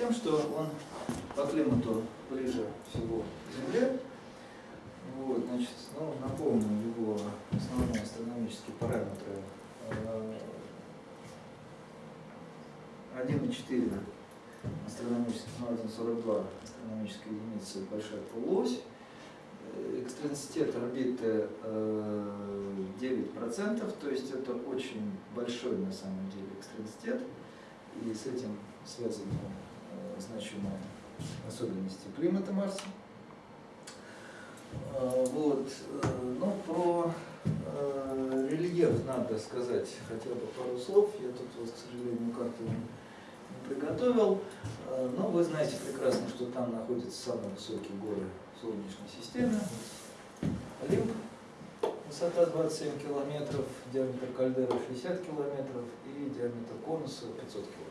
тем, что он по климату ближе всего к Земле. Вот, значит, ну, напомню его основные астрономические параметры. 1,4 астрономических, ну, 1,42 астрономическая единица большая полуось. Экстренситет орбиты 9%, то есть это очень большой на самом деле экстренситет, и с этим связаны значимые особенности климата Марса. Вот. Ну, про рельеф надо сказать хотя бы пару слов. Я тут, вот, к сожалению, карту не приготовил. Но вы знаете прекрасно, что там находятся самые высокие горы Солнечной системы. Олимп, высота 27 километров, диаметр кальдеры 60 километров и диаметр конуса 500 километров.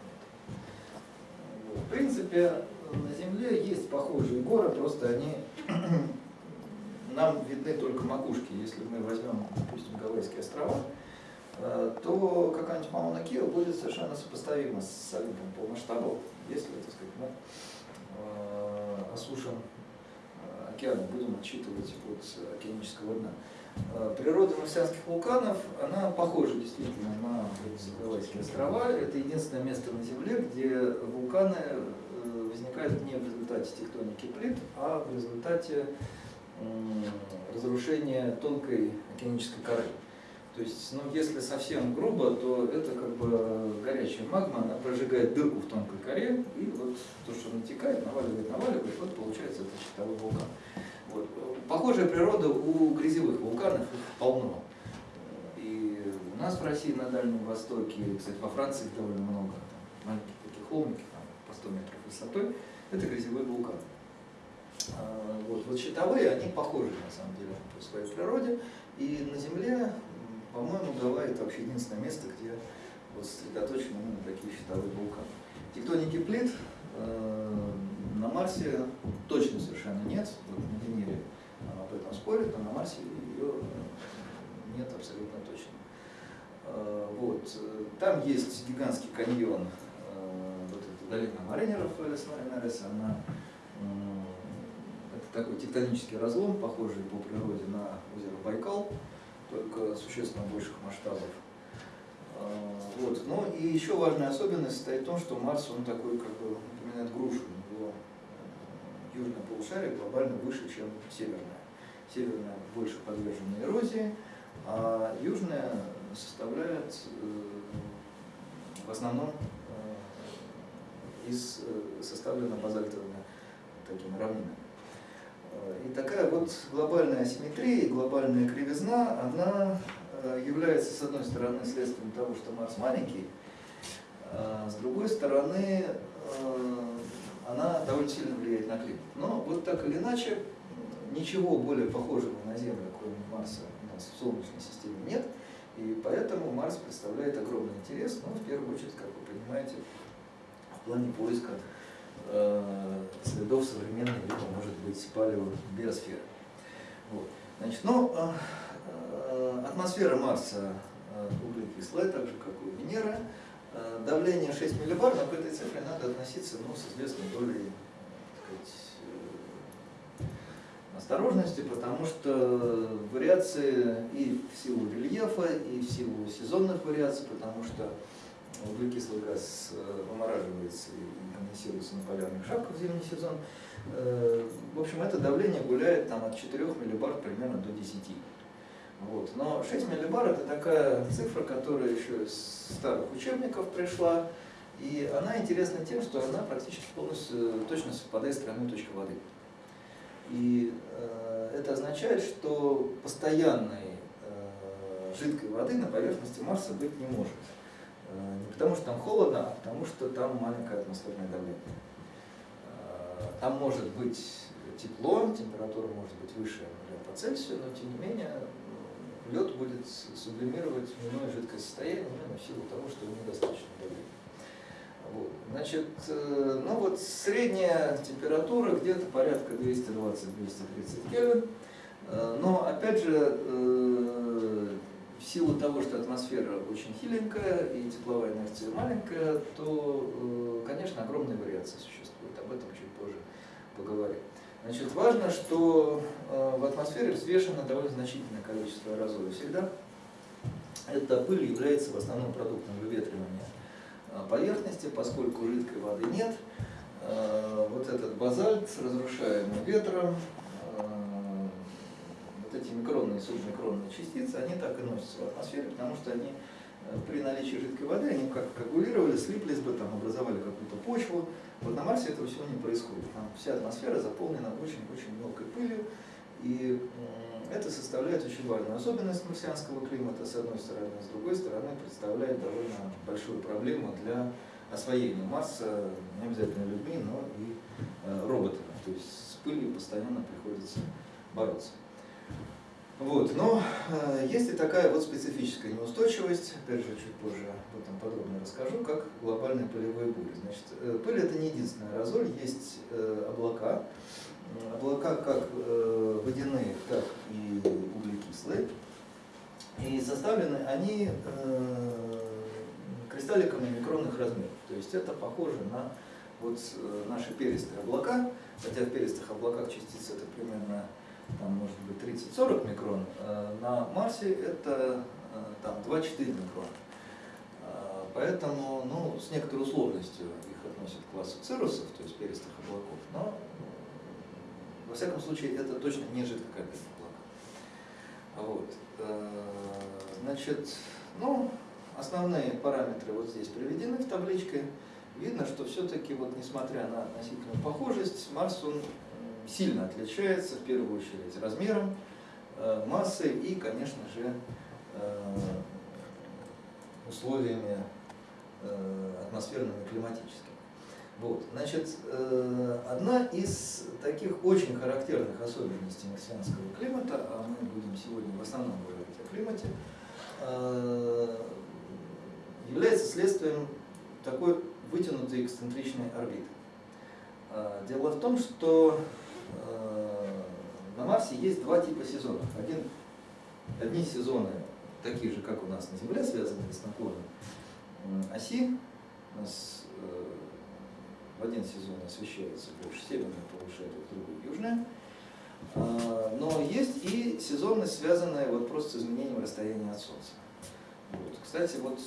В принципе, на Земле есть похожие горы, просто они нам видны только макушки. Если мы возьмем, допустим, Гавайские острова, э, то какая-нибудь Мауна Кио будет совершенно сопоставима с Олимпом по масштабу, если, так сказать, мы э, осушим океана, будем отчитывать от океанического дна. Э, природа марсианских вулканов, она похожа действительно на Гавайские острова. Это единственное место на Земле, где вулканы э, возникают не в результате тектоники плит, а в результате разрушения тонкой океанической коры. То есть, ну, если совсем грубо, то это как бы горячая магма, она прожигает дырку в тонкой коре, и вот то, что натекает, наваливает, наваливает, вот получается это щитовой вулкан. Вот. Похожая природа у грязевых вулканов, полно. И у нас в России на Дальнем Востоке, кстати, во Франции их довольно много, там, маленькие такие холмики, там, по 100 метров высотой, это грязевые вулканы. А, вот, вот щитовые, они похожи на самом деле по своей природе. И на Земле по-моему, Гавайи это вообще единственное место, где вот сосредоточены именно такие щитовые вулканы. Тектоники плит э, на Марсе точно совершенно нет, вот на Венере об этом спорят, но на Марсе ее нет абсолютно точно. Э, вот. Там есть гигантский каньон, э, вот эта долина Маринеров, Маринерес, она это такой тектонический разлом, похожий по природе на озеро Байкал только существенно больших масштабов. А, вот. Ну и еще важная особенность состоит в том, что Марс, он такой, как бы, напоминает грушу. Э, южное полушарие глобально выше, чем северное. Северное больше подвержено эрозии, а южное составляет э, в основном э, из, составлено базальтовыми такими равнинами. И такая вот глобальная асимметрия, глобальная кривизна, она э, является, с одной стороны, следствием того, что Марс маленький, а с другой стороны, э, она довольно сильно влияет на климат. Но вот так или иначе, ничего более похожего на Землю, кроме Марса, у нас в Солнечной системе нет, и поэтому Марс представляет огромный интерес, но в первую очередь, как вы понимаете, в плане поиска Э, следов современной либо, может быть, палеобиосферы. Вот. Значит, ну, э, э, атмосфера Марса углекислая, так же, как и у Венеры. Давление 6 миллибар, но к этой цифре надо относиться ну, с известной долей сказать, осторожности, потому что вариации и в силу рельефа, и в силу сезонных вариаций, потому что углекислый газ вымораживается и конденсируется на полярных шапках в зимний сезон. Э, в общем, это давление гуляет там, от 4 миллибар примерно до 10. Вот. Но 6 миллибар это такая цифра, которая еще из старых учебников пришла, и она интересна тем, что она практически полностью точно совпадает с тройной точкой воды. И э, это означает, что постоянной э, жидкой воды на поверхности Марса быть не может. Э, не потому что там холодно, а потому что там маленькое атмосферное давление. Э, там может быть тепло, температура может быть выше по Цельсию, но тем не менее будет сублимировать иное жидкое состояние именно в силу того, что недостаточно давления. Вот. Значит, э, ну вот средняя температура где-то порядка 220-230 Кельвин. Но опять же, в силу того, что атмосфера очень хиленькая и тепловая инерция маленькая, то, э, конечно, огромные вариации существуют. Об этом чуть позже поговорим. Значит, важно, что э, в атмосфере взвешено довольно значительное количество аэрозоля всегда. Эта пыль является в основном продуктом выветривания э, поверхности, поскольку жидкой воды нет. Вот этот базальт, разрушаемый ветром, вот эти микронные и субмикронные частицы, они так и носятся в атмосфере, потому что они э, при наличии жидкой воды, они как коагулировали, слиплись бы, там, образовали какую-то почву. Вот на Марсе этого всего не происходит. Там вся атмосфера заполнена очень-очень мелкой пылью, и это составляет очень важную особенность марсианского климата, с одной стороны, с другой стороны, представляет довольно большую проблему для освоения Марса, не обязательно людьми, но и э, роботами. То есть с пылью постоянно приходится бороться. Вот, но э, есть и такая вот специфическая неустойчивость, опять же, чуть позже об этом подробно расскажу, как глобальные полевые бури. Значит, э, пыль это не единственный аэрозоль, есть э, облака, облака как э, водяные, так и углекислые, и составлены они э, кристалликами микронных размеров, то есть это похоже на вот э, наши перистые облака, хотя в перистых облаках частицы это примерно там может быть 30-40 микрон, э, на Марсе это э, там 2-4 микрона. Э, поэтому ну, с некоторой условностью их относят к классу цирусов, то есть перистых облаков, но во всяком случае это точно не жидкокапельные облака. Вот. Значит, ну, основные параметры вот здесь приведены в табличке. Видно, что все-таки, вот, несмотря на относительную похожесть, Марс он сильно отличается, в первую очередь, размером, э, массой и, конечно же, э, условиями э, атмосферными климатическими. Вот, значит, одна из таких очень характерных особенностей марсианского климата, а мы будем сегодня в основном говорить о климате, является следствием такой вытянутой эксцентричной орбиты. Дело в том, что на Марсе есть два типа сезонов. Один, одни сезоны такие же, как у нас на Земле, связанные с наклоном оси. У нас э, в один сезон освещается больше северное полушарие, в другой южное. Э, но есть и сезоны, связанные вот просто с изменением расстояния от Солнца. Вот. Кстати, вот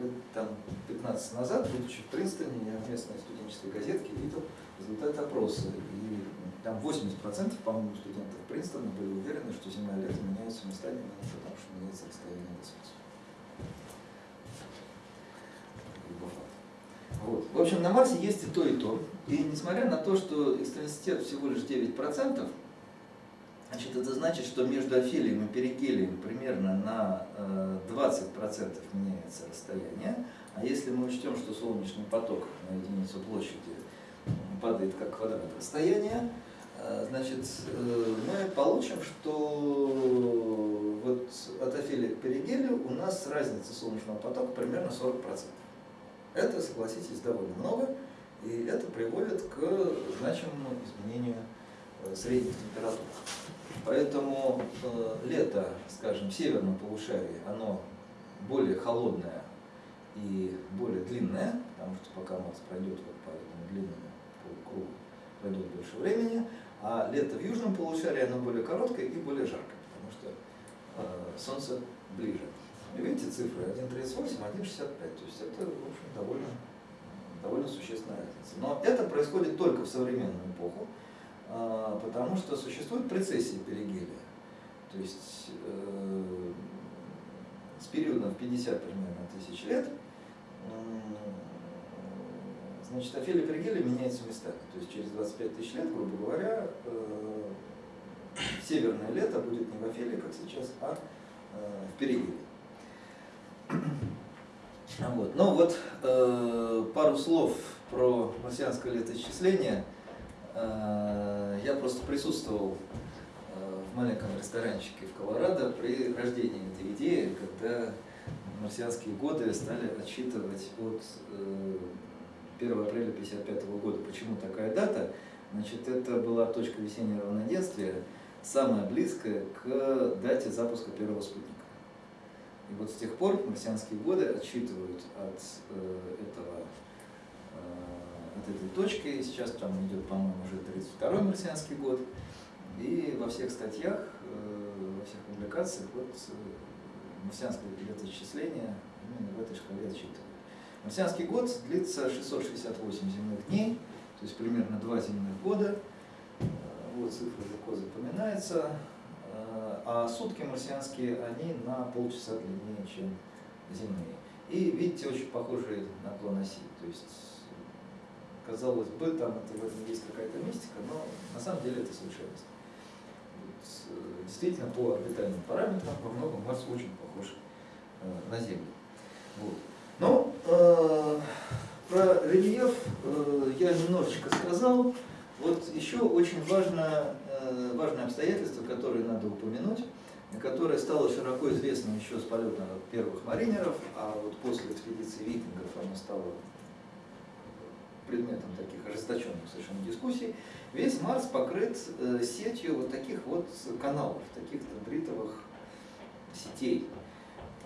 лет там 15 назад, будучи в Принстоне, я в местной студенческой газетке видел результат опроса. И там 80%, по-моему, студентов Принстона были уверены, что Земля и лето меняются местами именно потому, что меняется расстояние до Солнца. Вот. В общем, на Марсе есть и то, и то. И несмотря на то, что экстенситет всего лишь 9%, значит, это значит, что между афилием и перигелием примерно на 20% э, меняется расстояние. А если мы учтем, что солнечный поток на единицу площади падает как квадрат расстояния, значит, э, мы получим, что вот от афелия к перигелию у нас разница солнечного потока примерно 40%. Это, согласитесь, довольно много, и это приводит к значимому изменению э, средних температур. Поэтому лето, скажем, в северном полушарии, оно более холодное и более длинное, потому что пока Марс пройдет вот по этому длинному круг пройдет больше времени, а лето в южном полушарии оно более короткое и более жаркое, потому что э, Солнце ближе. И видите цифры 1,38, 1,65, то есть это, в общем, довольно, довольно существенная разница. Но это происходит только в современную эпоху, э, потому что существует прецессия перигелия. То есть э, с периодом в 50 примерно тысяч лет Значит, Офелия Перигелия меняется местами. То есть через 25 тысяч лет, грубо говоря, э, северное лето будет не в Офелии, как сейчас, а э, в Перигелии. Вот. Ну вот э, пару слов про марсианское летоисчисление. Э, я просто присутствовал э, в маленьком ресторанчике в Колорадо при рождении этой идеи, когда марсианские годы стали отсчитывать от э, 1 апреля 1955 года. Почему такая дата? Значит, это была точка весеннего равноденствия, самая близкая к дате запуска первого спутника. И вот с тех пор марсианские годы отсчитывают от этого от этой точки. Сейчас там идет, по-моему, уже 32-й марсианский год. И во всех статьях, во всех публикациях вот марсианское летоисчисление именно в этой шкале отсчитывают. Марсианский год длится 668 земных дней, то есть примерно два земных года. Э, вот цифра легко запоминается. Э, а сутки марсианские, они на полчаса длиннее, чем земные. И видите, очень похожие на план оси. То есть, казалось бы, там это, в этом есть какая-то мистика, но на самом деле это случайность. Э, действительно, по орбитальным параметрам во многом Марс очень похож на Землю. Вот. Ну, э, про рельеф э, я немножечко сказал. Вот еще очень важно, э, важное обстоятельство, которое надо упомянуть, которое стало широко известным еще с полета первых маринеров, а вот после экспедиции викингов оно стало предметом таких ожесточенных совершенно дискуссий, весь Марс покрыт э, сетью вот таких вот каналов, таких бритовых сетей.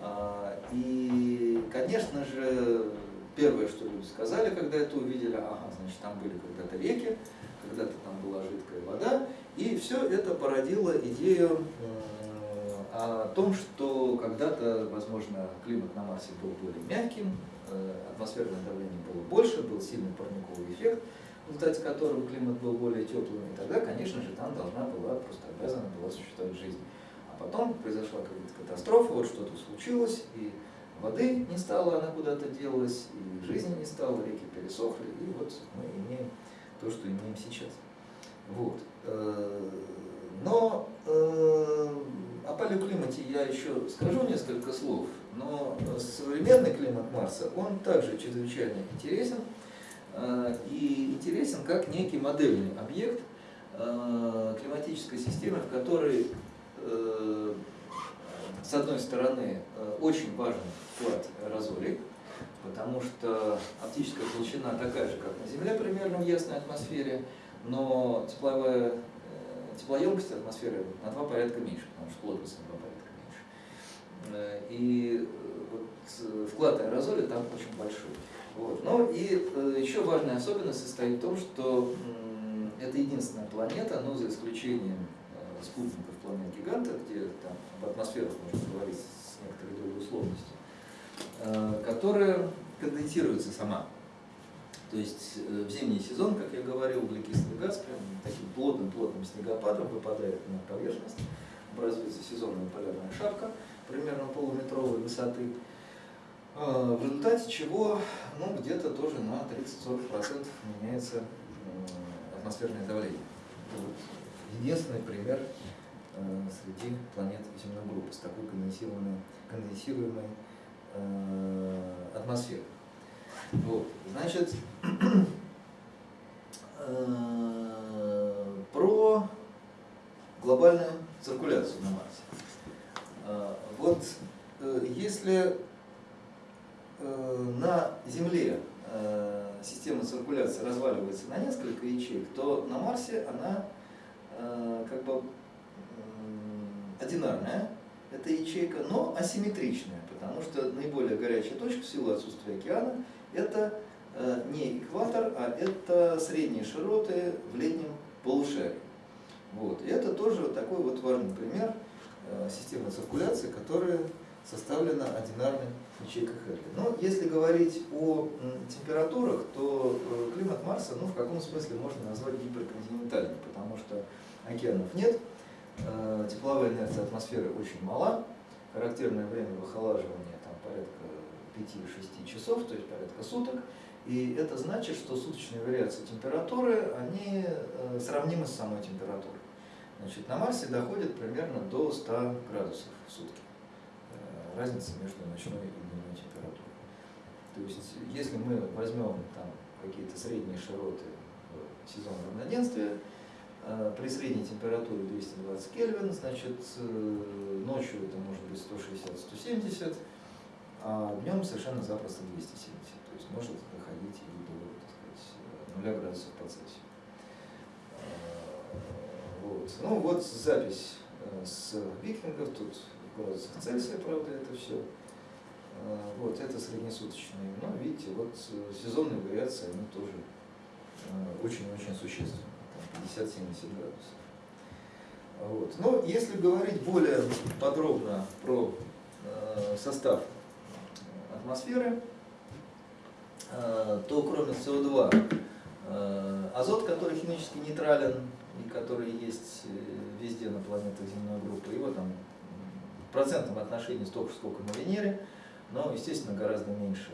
А, и, конечно же, первое, что люди сказали, когда это увидели, ага, значит, там были когда-то реки, когда-то там была жидкая вода, и все это породило идею о том, что когда-то, возможно, климат на Марсе был более мягким, э, атмосферное давление было больше, был сильный парниковый эффект, в результате которого климат был более теплым, и тогда, конечно же, там должна была, просто обязана была существовать жизнь. Потом произошла какая-то катастрофа, вот что-то случилось, и воды не стало, она куда-то делась, и жизни не стало, реки пересохли, и вот мы имеем то, что имеем сейчас. Вот. Э, но э, о палеоклимате я еще скажу несколько слов, но современный климат Марса, он также чрезвычайно интересен, э, и интересен как некий модельный объект климатической системы, в которой с одной стороны, э, очень важен вклад разолик, потому что оптическая толщина такая же, как на Земле примерно в ясной атмосфере, но тепловая, э, теплоемкость атмосферы на два порядка меньше, потому что плотность на два порядка меньше. И вот вклад аэрозоля там очень большой. Вот. Но и еще важная особенность состоит в том, что это единственная планета, но за исключением спутников планет гиганта, где там об атмосферах можно говорить с некоторой долей условности, э, которая конденсируется сама. То есть э, в зимний сезон, как я говорил, углекислый газ прям таким плотным-плотным снегопадом выпадает на поверхность, образуется сезонная полярная шапка примерно полуметровой высоты, э, в результате чего ну, где-то тоже на 30-40% меняется атмосферное давление. Единственный пример э, среди планет земной группы с такой конденсируемой, конденсируемой э, атмосферой. Вот. Значит, э, про глобальную циркуляцию на Марсе. Э, вот э, если э, на Земле э, система циркуляции разваливается на несколько ячеек, то на Марсе она как бы одинарная, это ячейка, но асимметричная, потому что наиболее горячая точка в силу отсутствия океана это э, не экватор, а это средние широты в летнем полушарии. Вот. И это тоже такой вот важный пример э, системы циркуляции, которая составлена ячейкой Херли. Но если говорить о температурах, то климат Марса ну, в каком смысле можно назвать гиперконтинентальным, потому что океанов нет, э, тепловая инерция атмосферы очень мала, характерное время выхолаживания там порядка 5-6 часов, то есть порядка суток, и это значит, что суточные вариации температуры, они э, сравнимы с самой температурой. Значит, на Марсе доходит примерно до 100 градусов в сутки. Э, разница между ночной и. То есть, если мы возьмем там какие-то средние широты в сезон равноденствия, Э, при средней температуре 220 Кельвин, значит, э, ночью это может быть 160-170, а днем совершенно запросто 270. То есть может доходить и до, так сказать, 0 градусов по Цельсию. Э, вот. Ну вот запись с викингов, тут градусах Цельсия, правда, это все. Вот, это среднесуточные. Но видите, вот сезонные вариации, они тоже очень-очень существенны. 50-70 градусов. Вот. Но если говорить более подробно про э, состав атмосферы, э, то кроме СО2, э, азот, который химически нейтрален и который есть э, везде на планетах земной группы, его там в процентном отношении столько, сколько на Венере, но, естественно, гораздо меньше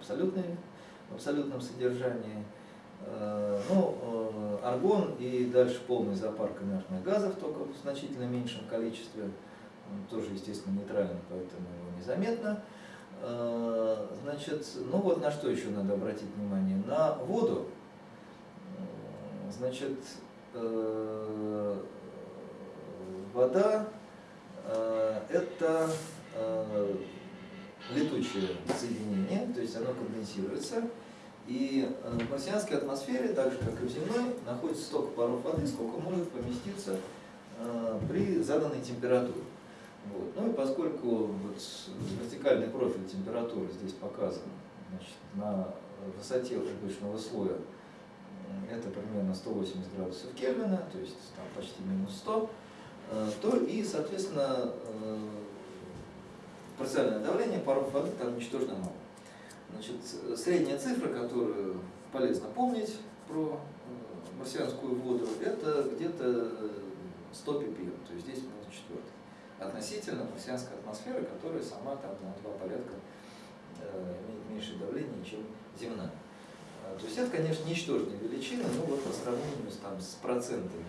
в, в абсолютном содержании. Э, ну, э, аргон и дальше полный зоопарк инертных газов, только в значительно меньшем количестве. Он тоже, естественно, нейтрален, поэтому его незаметно. Э, значит, ну вот на что еще надо обратить внимание. На воду. Значит, вода это летучее соединение, то есть оно конденсируется. И э, в марсианской атмосфере, так же как и в земной, находится столько паров воды, сколько может поместиться э, при заданной температуре. Вот. Ну и поскольку вот вертикальный профиль температуры здесь показан значит, на высоте обычного слоя, это примерно 180 градусов Кельвина, то есть там почти минус 100, э, то и, соответственно, парциальное давление паров воды там ничтожно мало. Значит, средняя цифра, которую полезно помнить про э, марсианскую воду, это где-то 100 э, ppm, то есть здесь минус четвертый. Относительно марсианской атмосферы, которая сама там на два порядка э, имеет меньшее давление, чем земная. То есть это, конечно, ничтожные величины, но вот по сравнению с, там, с процентами,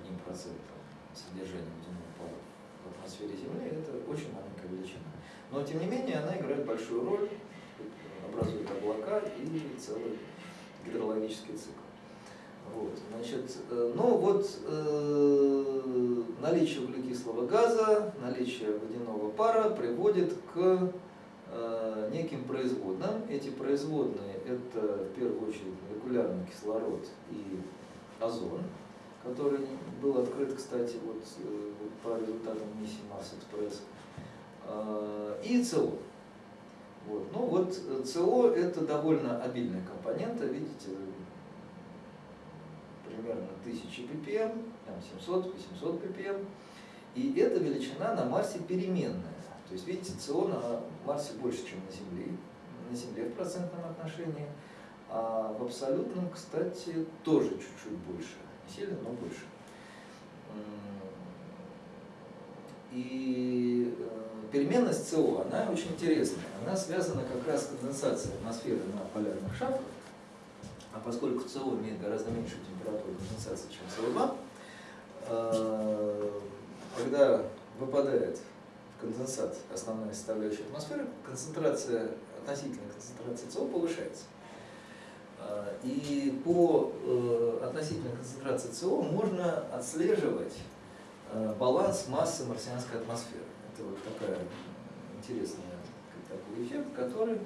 одним процентом содержания водяного пара в атмосфере Земли, это очень маленькая величина. Но, тем не менее, она играет большую роль образуют облака и целый гидрологический цикл. Вот, значит, э, ну вот э, наличие углекислого газа, наличие водяного пара приводит к э, неким производным. Эти производные это в первую очередь молекулярный кислород и озон, который был открыт, кстати, вот, э, по результатам миссии Марс Экспресс, и СО. Вот. Ну вот э, СО это довольно обильная компонента, видите, примерно 1000 ppm, 700-800 ppm. И эта величина на Марсе переменная. То есть, видите, СО на Марсе больше, чем на Земле, на Земле в процентном отношении. А в абсолютном, кстати, тоже чуть-чуть больше. Сильно, но больше. И э, переменность СО, она очень интересная. Она связана как раз с конденсацией атмосферы на полярных шапках. А поскольку СО имеет гораздо меньшую температуру конденсации, чем СО2, э, когда выпадает конденсат основная составляющая атмосферы, концентрация, относительная концентрация СО повышается. Э, и по э, относительной концентрации СО можно отслеживать баланс массы марсианской атмосферы это вот такая интересная такой эффект, который,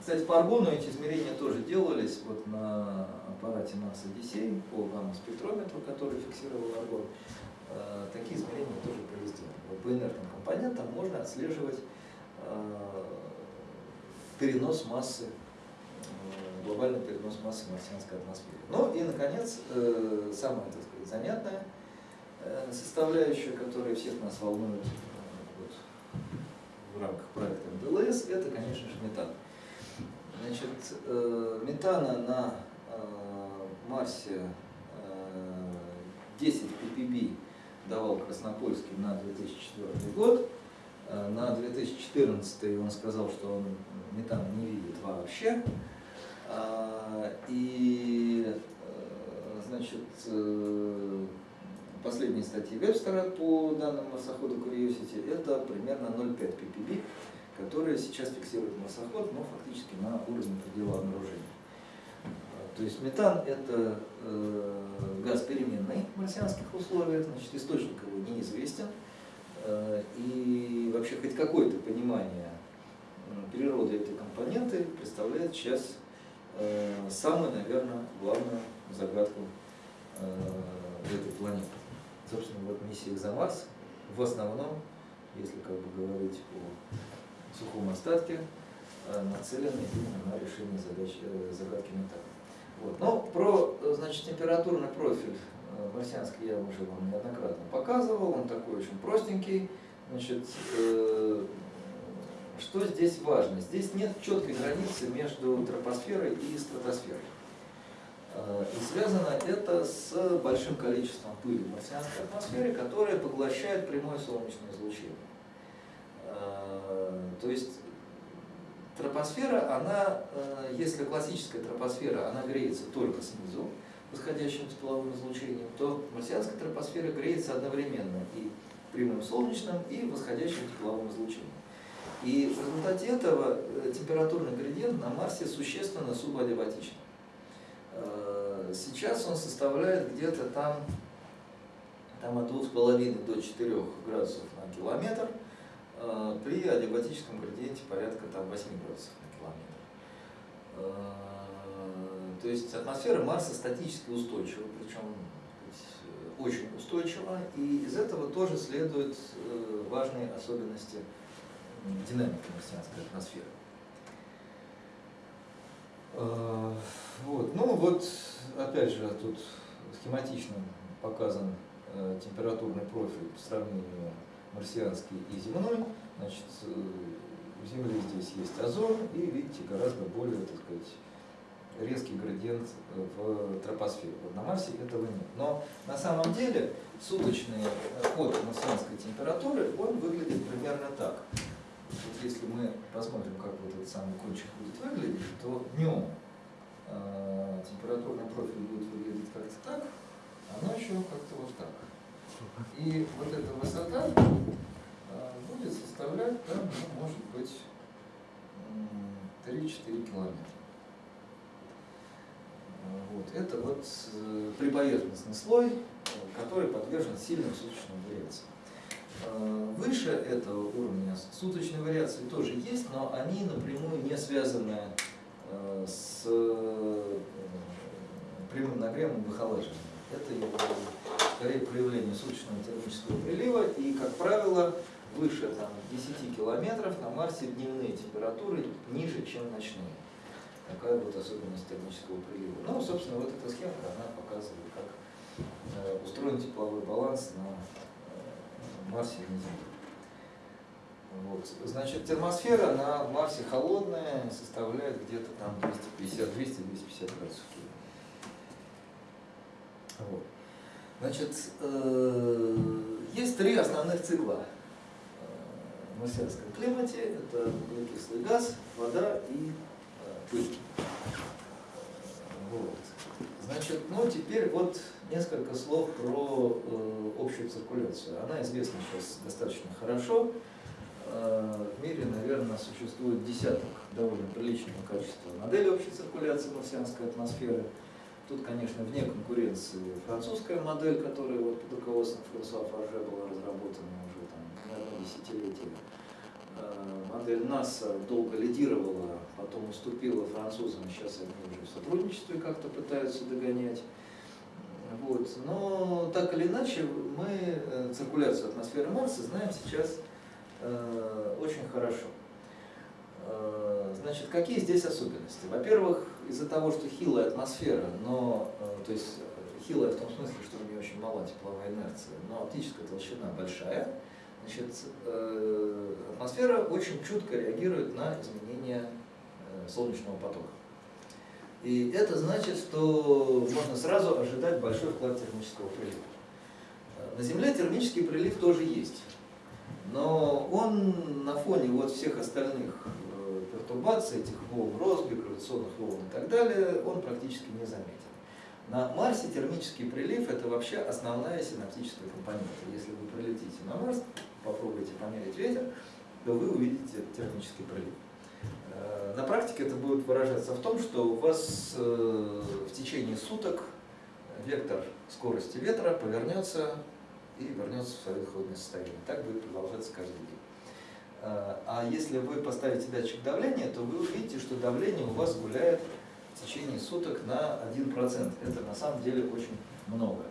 кстати, по аргону эти измерения тоже делались вот на аппарате Марс Одиссей по гамма-спектрометру, который фиксировал аргон. Э, такие измерения тоже произведены. Вот по инертным компонентам можно отслеживать э, перенос массы, э, глобальный перенос массы марсианской атмосферы. Ну и, наконец, самая, так сказать, занятная составляющая, которая всех нас волнует в рамках проекта МДЛС, это, конечно же, метан. Значит, э, метана на э, Марсе 10 э, ppb давал Краснопольский на 2004 год. На 2014 он сказал, что он метана не видит вообще. И, значит, последней статьи Вебстера по данным марсохода Curiosity, это примерно 0,5 ppb, которые сейчас фиксирует марсоход, но фактически на уровне предела обнаружения. То есть метан – это э, газ переменный в марсианских условиях, значит, источник его неизвестен. Э, и вообще хоть какое-то понимание природы этой компоненты представляет сейчас э, самую, наверное, главную загадку э, этой планеты собственно, вот миссия «Экзомарс» в основном если как бы говорить о сухом остатке, э, нацелены именно на решение задач, э, загадки металла. Вот. Но про значит, температурный профиль марсианский я уже вам неоднократно показывал, он такой очень простенький. Значит, что здесь важно? Здесь нет четкой границы между тропосферой и стратосферой. Э, и связано это с большим количеством пыли в марсианской атмосфере, которая поглощает прямое солнечное излучение. Э, то есть тропосфера, она, э, если классическая тропосфера, она греется только снизу, восходящим тепловым излучением, то марсианская тропосфера греется одновременно и прямым солнечным, и восходящим тепловым излучением. И в результате этого температурный градиент на Марсе существенно субадиабатичен. Э, сейчас он составляет где-то там, там от 2,5 до 4 градусов на километр, э, при адиабатическом градиенте порядка там, 8 градусов на километр. Э, то есть атмосфера Марса статически устойчива, причем очень устойчива, и из этого тоже следуют важные особенности динамики марсианской атмосферы. Вот. Ну вот, опять же, тут схематично показан э, температурный профиль по сравнению марсианский и земной. Значит, э, у Земли здесь есть озон и, видите, гораздо более, так сказать, резкий градиент в тропосфере. Вот на Марсе этого нет. Но на самом деле суточный ход марсианской температуры, он выглядит примерно так. Если мы посмотрим, как вот этот самый кончик будет выглядеть, то днем э, температурный профиль будет выглядеть как-то так, а ночью как-то вот так. И вот эта высота э, будет составлять, там, ну, может быть, 3-4 километра. Вот. Это вот э, прибоверхностный слой, который подвержен сильным суточным вариациям. Э, выше этого уровня суточной вариации тоже есть, но они напрямую не связаны Э, с э, прямым нагревом и выхолаживанием. Это скорее проявление суточного термического прилива, и, как правило, выше там, 10 километров на Марсе дневные температуры ниже, чем ночные. Такая вот особенность термического прилива. Ну, собственно, вот эта схема, она показывает, как устроен тепловой баланс на Марсе и на Земле. Вот. Значит, термосфера на Марсе холодная, составляет где-то там 250, 200, 250 градусов Вот. Значит, э, есть три основных цикла в марсианском климате. Это углекислый газ, вода и э, пыль. Вот. Значит, ну теперь вот несколько слов про э, общую циркуляцию. Она известна сейчас достаточно хорошо. Э, в мире, наверное, существует десяток довольно приличного качества моделей общей циркуляции марсианской атмосферы. Тут, конечно, вне конкуренции французская модель, которая вот под руководством Франсуа Фарже была разработана уже там, не одно десятилетие. Э, модель НАСА долго лидировала, потом уступила французам, сейчас они уже в сотрудничестве как-то пытаются догонять. Вот. Но так или иначе, мы э, циркуляцию атмосферы Марса знаем сейчас Э, очень хорошо. Э, значит, какие здесь особенности? Во-первых, из-за того, что хилая атмосфера, но, э, то есть хилая в том смысле, что у нее очень мала тепловая инерция, но оптическая толщина большая, значит, атмосфера очень чутко реагирует на изменения солнечного потока. И это значит, что можно сразу ожидать большой вклад термического прилива. На Земле термический прилив тоже есть но он на фоне вот всех остальных э, пертурбаций, этих волн Росби, гравитационных волн и так далее, он практически не заметен. На Марсе термический прилив – это вообще основная синаптическая компонента. Если вы прилетите на Марс, попробуйте померить ветер, то вы увидите термический прилив. Э, на практике это будет выражаться в том, что у вас э, в течение суток вектор скорости ветра повернется и вернется в свое исходное состояние. Так будет продолжаться каждый день. А, а если вы поставите датчик давления, то вы увидите, что давление у вас гуляет в течение суток на 1%. Это на самом деле очень много.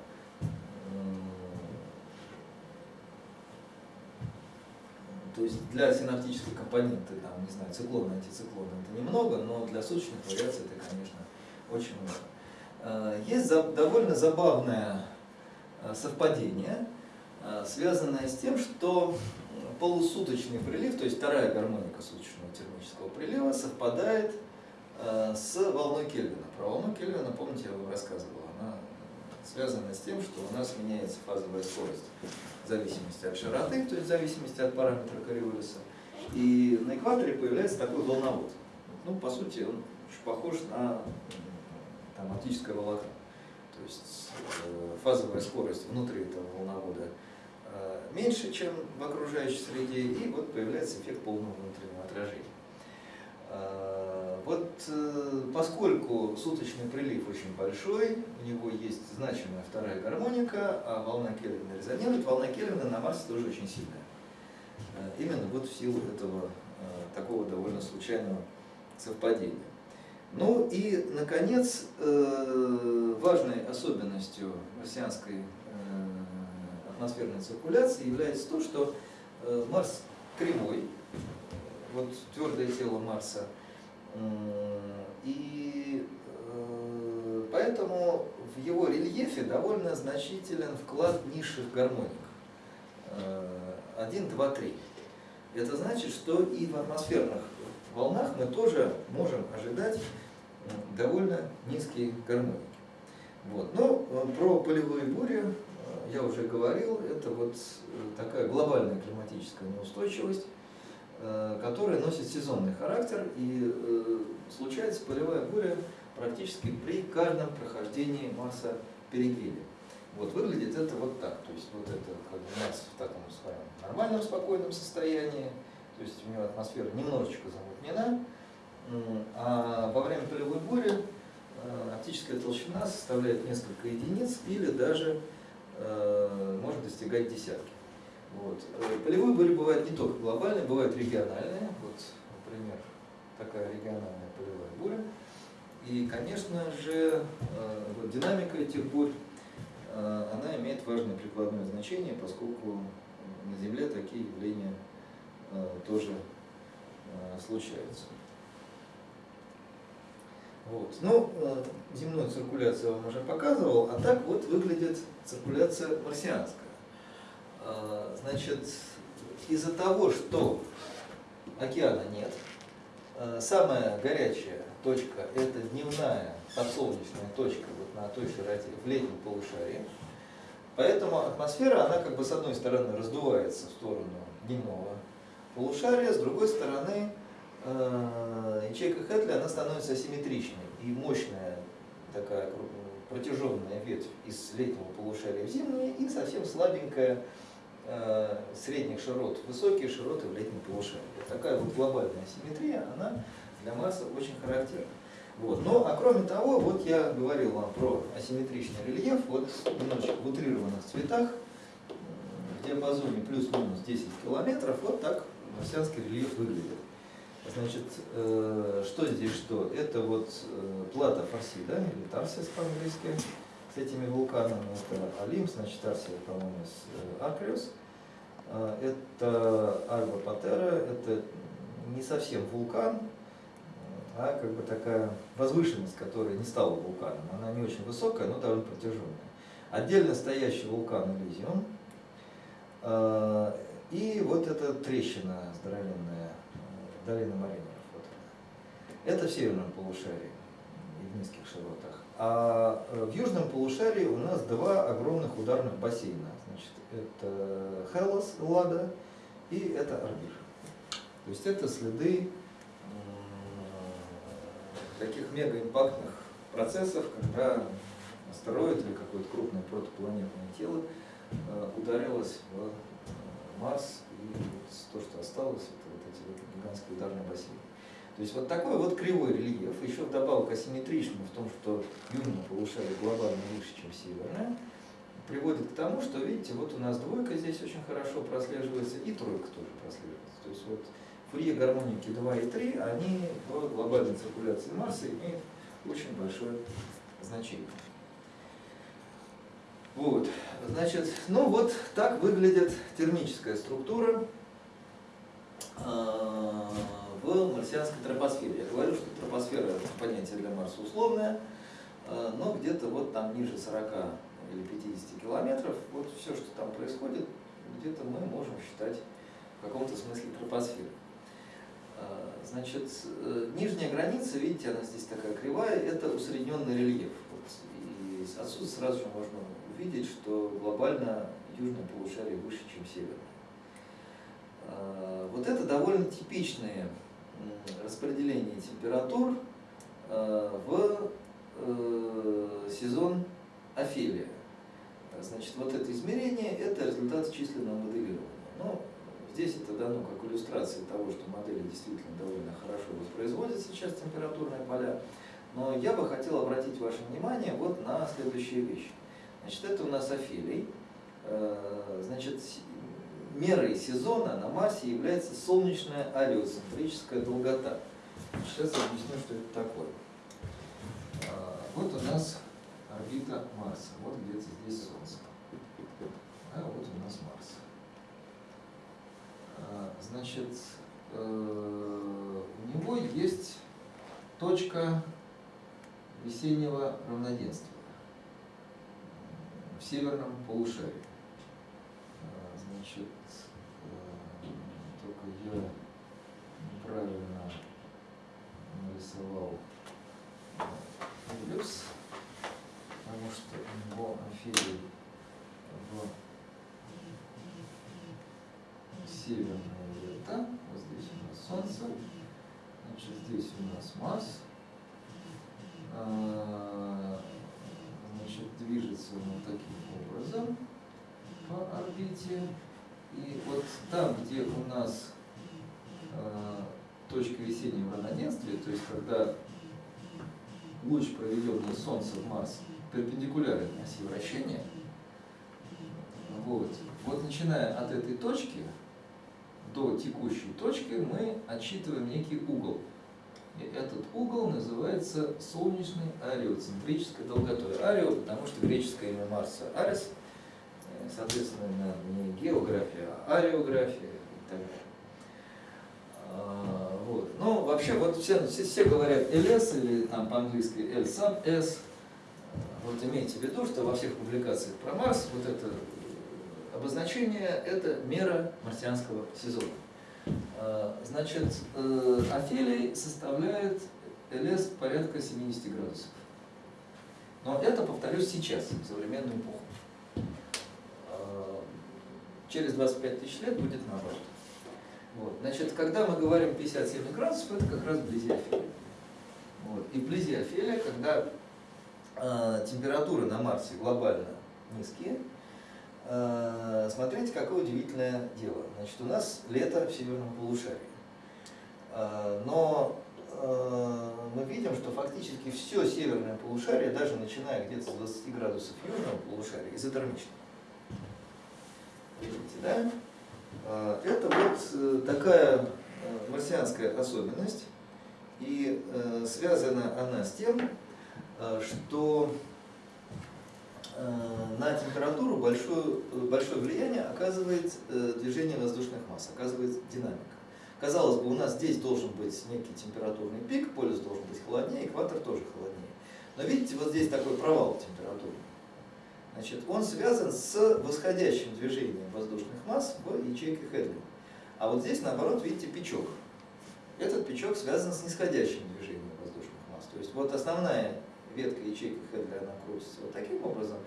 То есть для синаптической компоненты, там, не знаю, циклон, антициклон это немного, но для суточных вариаций это, конечно, очень много. Э, есть довольно забавное э, совпадение, э, связанное с тем, что полусуточный прилив, то есть вторая гармоника суточного термического прилива, совпадает с волной Кельвина. Про волну Кельвина, помните, я вам рассказывал, она связана с тем, что у нас меняется фазовая скорость в зависимости от широты, то есть в зависимости от параметра Кориолиса. И на экваторе появляется такой волновод. Ну, по сути, он очень похож на там, оптическое волокно. То есть э, фазовая скорость внутри этого волновода э, меньше, чем в окружающей среде, и вот появляется эффект полного внутреннего отражения. Э, вот поскольку суточный прилив очень большой, у него есть значимая вторая гармоника, а волна Кельвина резонирует, волна Кельвина на Марсе тоже очень сильная. Именно вот в силу этого такого довольно случайного совпадения. Ну и, наконец, э, важной особенностью марсианской э, атмосферной циркуляции является то, что э, Марс кривой, вот твердое тело Марса, и поэтому в его рельефе довольно значителен вклад низших гармоник. 1, 2, 3. Это значит, что и в атмосферных волнах мы тоже можем ожидать довольно низкие гармоники. Вот. Но э, про полевые бури э, я уже говорил, это вот э, такая глобальная климатическая неустойчивость, которая носит сезонный характер и случается полевая буря практически при каждом прохождении Марса перигелия. Вот выглядит это вот так, то есть вот это как бы Марс в таком своем нормальном спокойном состоянии, то есть у него атмосфера немножечко замутнена, а во время полевой бури э, оптическая толщина составляет несколько единиц или даже э, может достигать десятки. Вот. Э, полевые бури бывают не только глобальные, бывают региональные. Вот, например, такая региональная полевая буря. И, конечно же, вот, динамика этих бурь, она имеет важное прикладное значение, поскольку на Земле такие явления тоже случаются. Вот. Ну, э, земную циркуляцию я вам уже показывал, а так вот выглядит циркуляция марсианская. А, значит, из-за того, что океана нет, э, самая горячая точка – это дневная подсолнечная точка вот на той широте в летнем полушарии. Поэтому атмосфера, она как бы с одной стороны раздувается в сторону дневного полушария, с другой стороны Э, ячейка Хэтли, она становится асимметричной и мощная такая протяженная ветвь из летнего полушария в зимнее и совсем слабенькая средних широт, высокие широты в летнем полушарии. Такая вот глобальная асимметрия, она для Марса очень характерна. Вот. Ну, а кроме того, вот я говорил вам про асимметричный рельеф, вот немножечко в утрированных цветах, в диапазоне плюс-минус 10 километров, вот так марсианский рельеф выглядит. Значит, э, что здесь что? Это вот э, плата Фарсида, или Тарсис по-английски, с этими вулканами. Это Алим, значит, Тарсия, по-моему, э, Акриус. Это Альба Патера, это не совсем вулкан, а как бы такая возвышенность, которая не стала вулканом. Она не очень высокая, но довольно протяженная. Отдельно стоящий вулкан Элизиум. И вот эта трещина здоровенная долина Маринеров. Вот Это в северном полушарии и в низких широтах. А э, в южном полушарии у нас два огромных ударных бассейна. Значит, это Хелос, Лада и это Арбир. То есть это следы таких мегаимпактных процессов, когда астероид или какое-то крупное протопланетное тело э, ударилось в э, Марс, и вот то, что осталось, гигантский ударный бассейн. То есть вот такой вот кривой рельеф, еще вдобавок асимметричный в том, что южное полушарие глобально выше, чем северное, приводит к тому, что, видите, вот у нас двойка здесь очень хорошо прослеживается, и тройка тоже прослеживается. То есть вот фурье гармоники 2 и 3, они в глобальной циркуляции Марса имеют очень большое значение. Вот, значит, ну вот так выглядит термическая структура э, в марсианской тропосфере. Я говорю, что тропосфера это понятие для Марса условное, э, но где-то вот там ниже 40 или 50 километров, вот все, что там происходит, где-то мы можем считать в каком-то смысле тропосферой. Значит, нижняя граница, видите, она здесь такая кривая, это усредненный рельеф. Вот, и отсюда сразу же можно увидеть, что глобально южное полушарие выше, чем северное. Вот это довольно типичное распределение температур а, в э, сезон Офелия. Значит, вот это измерение – это результат численного моделирования. Но здесь это дано как иллюстрация того, что модели действительно довольно хорошо воспроизводят сейчас температурные поля. Но я бы хотел обратить ваше внимание вот на следующие вещи. Значит, это у нас Офелий. Э, значит, мерой сезона на Марсе является солнечная ареоцентрическая долгота. Сейчас объясню, что это такое. А, вот у нас орбита Марса. Вот где-то здесь Солнце. А вот у нас Марс. А, значит, э, у него есть точка весеннего равноденствия в северном полушарии. Значит, я неправильно нарисовал эллипс, потому что у него в северное лето, вот здесь у нас Солнце, значит здесь у нас Марс, а, значит движется он таким образом по орбите. И вот там, где у нас э, точка весеннего равноденствия, то есть когда луч, проведенный Солнце в Марс, перпендикулярен оси вращения, вот, вот начиная от этой точки до текущей точки мы отсчитываем некий угол. И этот угол называется солнечной ареоцентрической долготой. Арео, потому что греческое имя Марса Арес – соответственно, не география, а ареография и так далее. А, вот. Ну, вообще, вот все, все, все говорят LS или там по-английски L сам S. Вот имейте в виду, что во всех публикациях про Марс вот это обозначение – это мера марсианского сезона. А, значит, э, Офелий составляет LS порядка 70 градусов. Но это, повторюсь, сейчас, в современную эпоху через 25 тысяч лет будет наоборот. Вот. Значит, когда мы говорим 57 градусов, это как раз вблизи Офелия. Вот. И вблизи Офелия, когда э, температуры на Марсе глобально низкие, э, смотрите, какое удивительное дело. Значит, у нас лето в северном полушарии. Э, но э, мы видим, что фактически все северное полушарие, даже начиная где-то с 20 градусов южного полушария, изотермично. Видите, да? А, это вот э, такая э, марсианская особенность, и э, связана она с тем, что на температуру большое, большое влияние оказывает движение воздушных масс, оказывает динамика. Казалось бы, у нас здесь должен быть некий температурный пик, полюс должен быть холоднее, экватор тоже холоднее. Но видите, вот здесь такой провал температуры. Значит, он связан с восходящим движением воздушных масс в ячейке Хедли. А вот здесь, наоборот, видите, печок. Этот печок связан с нисходящим движением воздушных масс. То есть вот основная ветка ячейки Хедли, она крутится вот таким образом.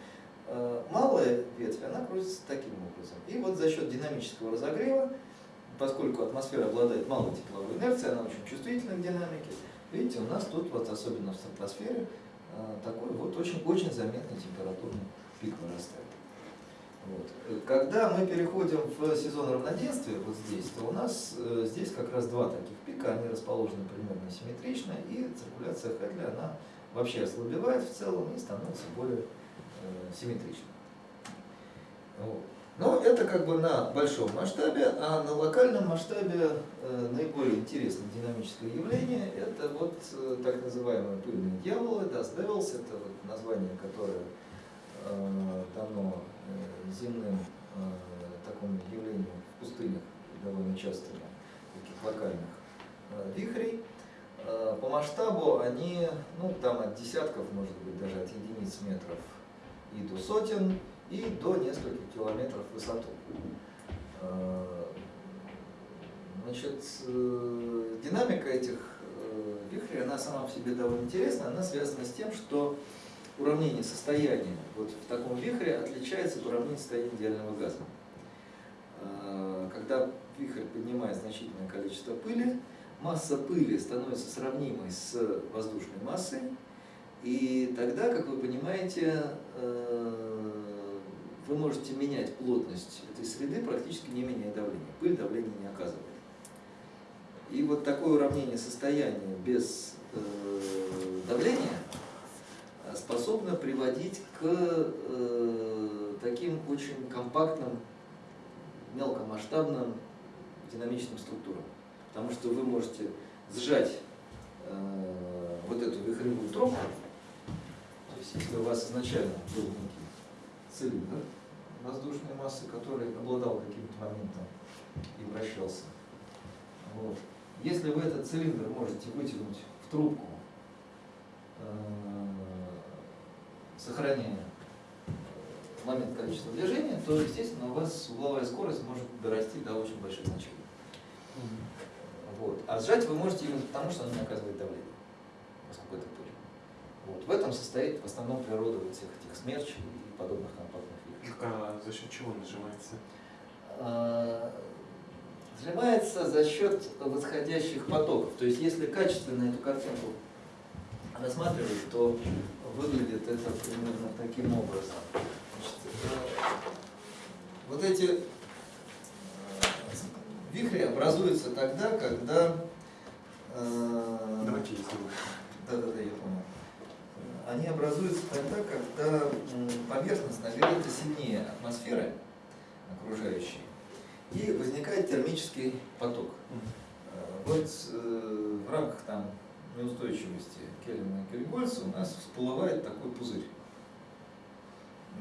Э, малая ветвь, она крутится таким образом. И вот за счет динамического разогрева, поскольку атмосфера обладает малой тепловой инерцией, она очень чувствительна к динамике, видите, у нас тут, вот особенно в стратосфере, э, такой вот очень-очень заметный температурный пик вырастает. Вот. Когда мы переходим в сезон равноденствия, вот здесь, то у нас э, здесь как раз два таких пика, они расположены примерно симметрично, и циркуляция Хедли, она вообще ослабевает в целом и становится более э, симметричной. Вот. Но это как бы на большом масштабе, а на локальном масштабе э, наиболее интересное динамическое явление – это вот э, так называемые пыльные дьяволы, Dust Devils, это вот название, которое дано э, земным э, такому явлению в пустынях довольно частыми, локальных вихрей. По масштабу они, ну, там от десятков, может быть, даже от единиц метров и до сотен, и до нескольких километров в высоту. Значит, динамика этих вихрей, она сама по себе довольно интересна, она связана с тем, что уравнение состояния вот в таком вихре отличается от уравнения состояния идеального газа. А, когда вихрь поднимает значительное количество пыли, масса пыли становится сравнимой с воздушной массой, и тогда, как вы понимаете, э, вы можете менять плотность этой среды, практически не меняя давление. Пыль давление не оказывает. И вот такое уравнение состояния без э, давления способно приводить к э, таким очень компактным, мелкомасштабным динамичным структурам. Потому что вы можете сжать э, вот эту вихревую трубку, то есть если у вас изначально был некий цилиндр воздушной массы, который обладал каким-то моментом и вращался, вот. если вы этот цилиндр можете вытянуть в трубку, э, сохраняя момент количества движения, то, естественно, у вас угловая скорость может дорасти до очень больших значений. Вот. А сжать вы можете именно потому, что она не оказывает давление, поскольку это пыль. Вот. В этом состоит в основном природа вот всех этих смерчей и подобных компактных вихрей. А за счет чего нажимается? А, нажимается за счет восходящих потоков. То есть, если качественно эту картинку рассматривать, то выглядит это примерно таким образом. Значит, э, вот эти э, вихри образуются тогда, когда... Э, Давайте Да, да, да, я понял. Они образуются тогда, когда поверхность нагрета сильнее атмосферы окружающей, и возникает термический поток. Вот в рамках там неустойчивости Кельвина и Кельгольца у нас всплывает такой пузырь.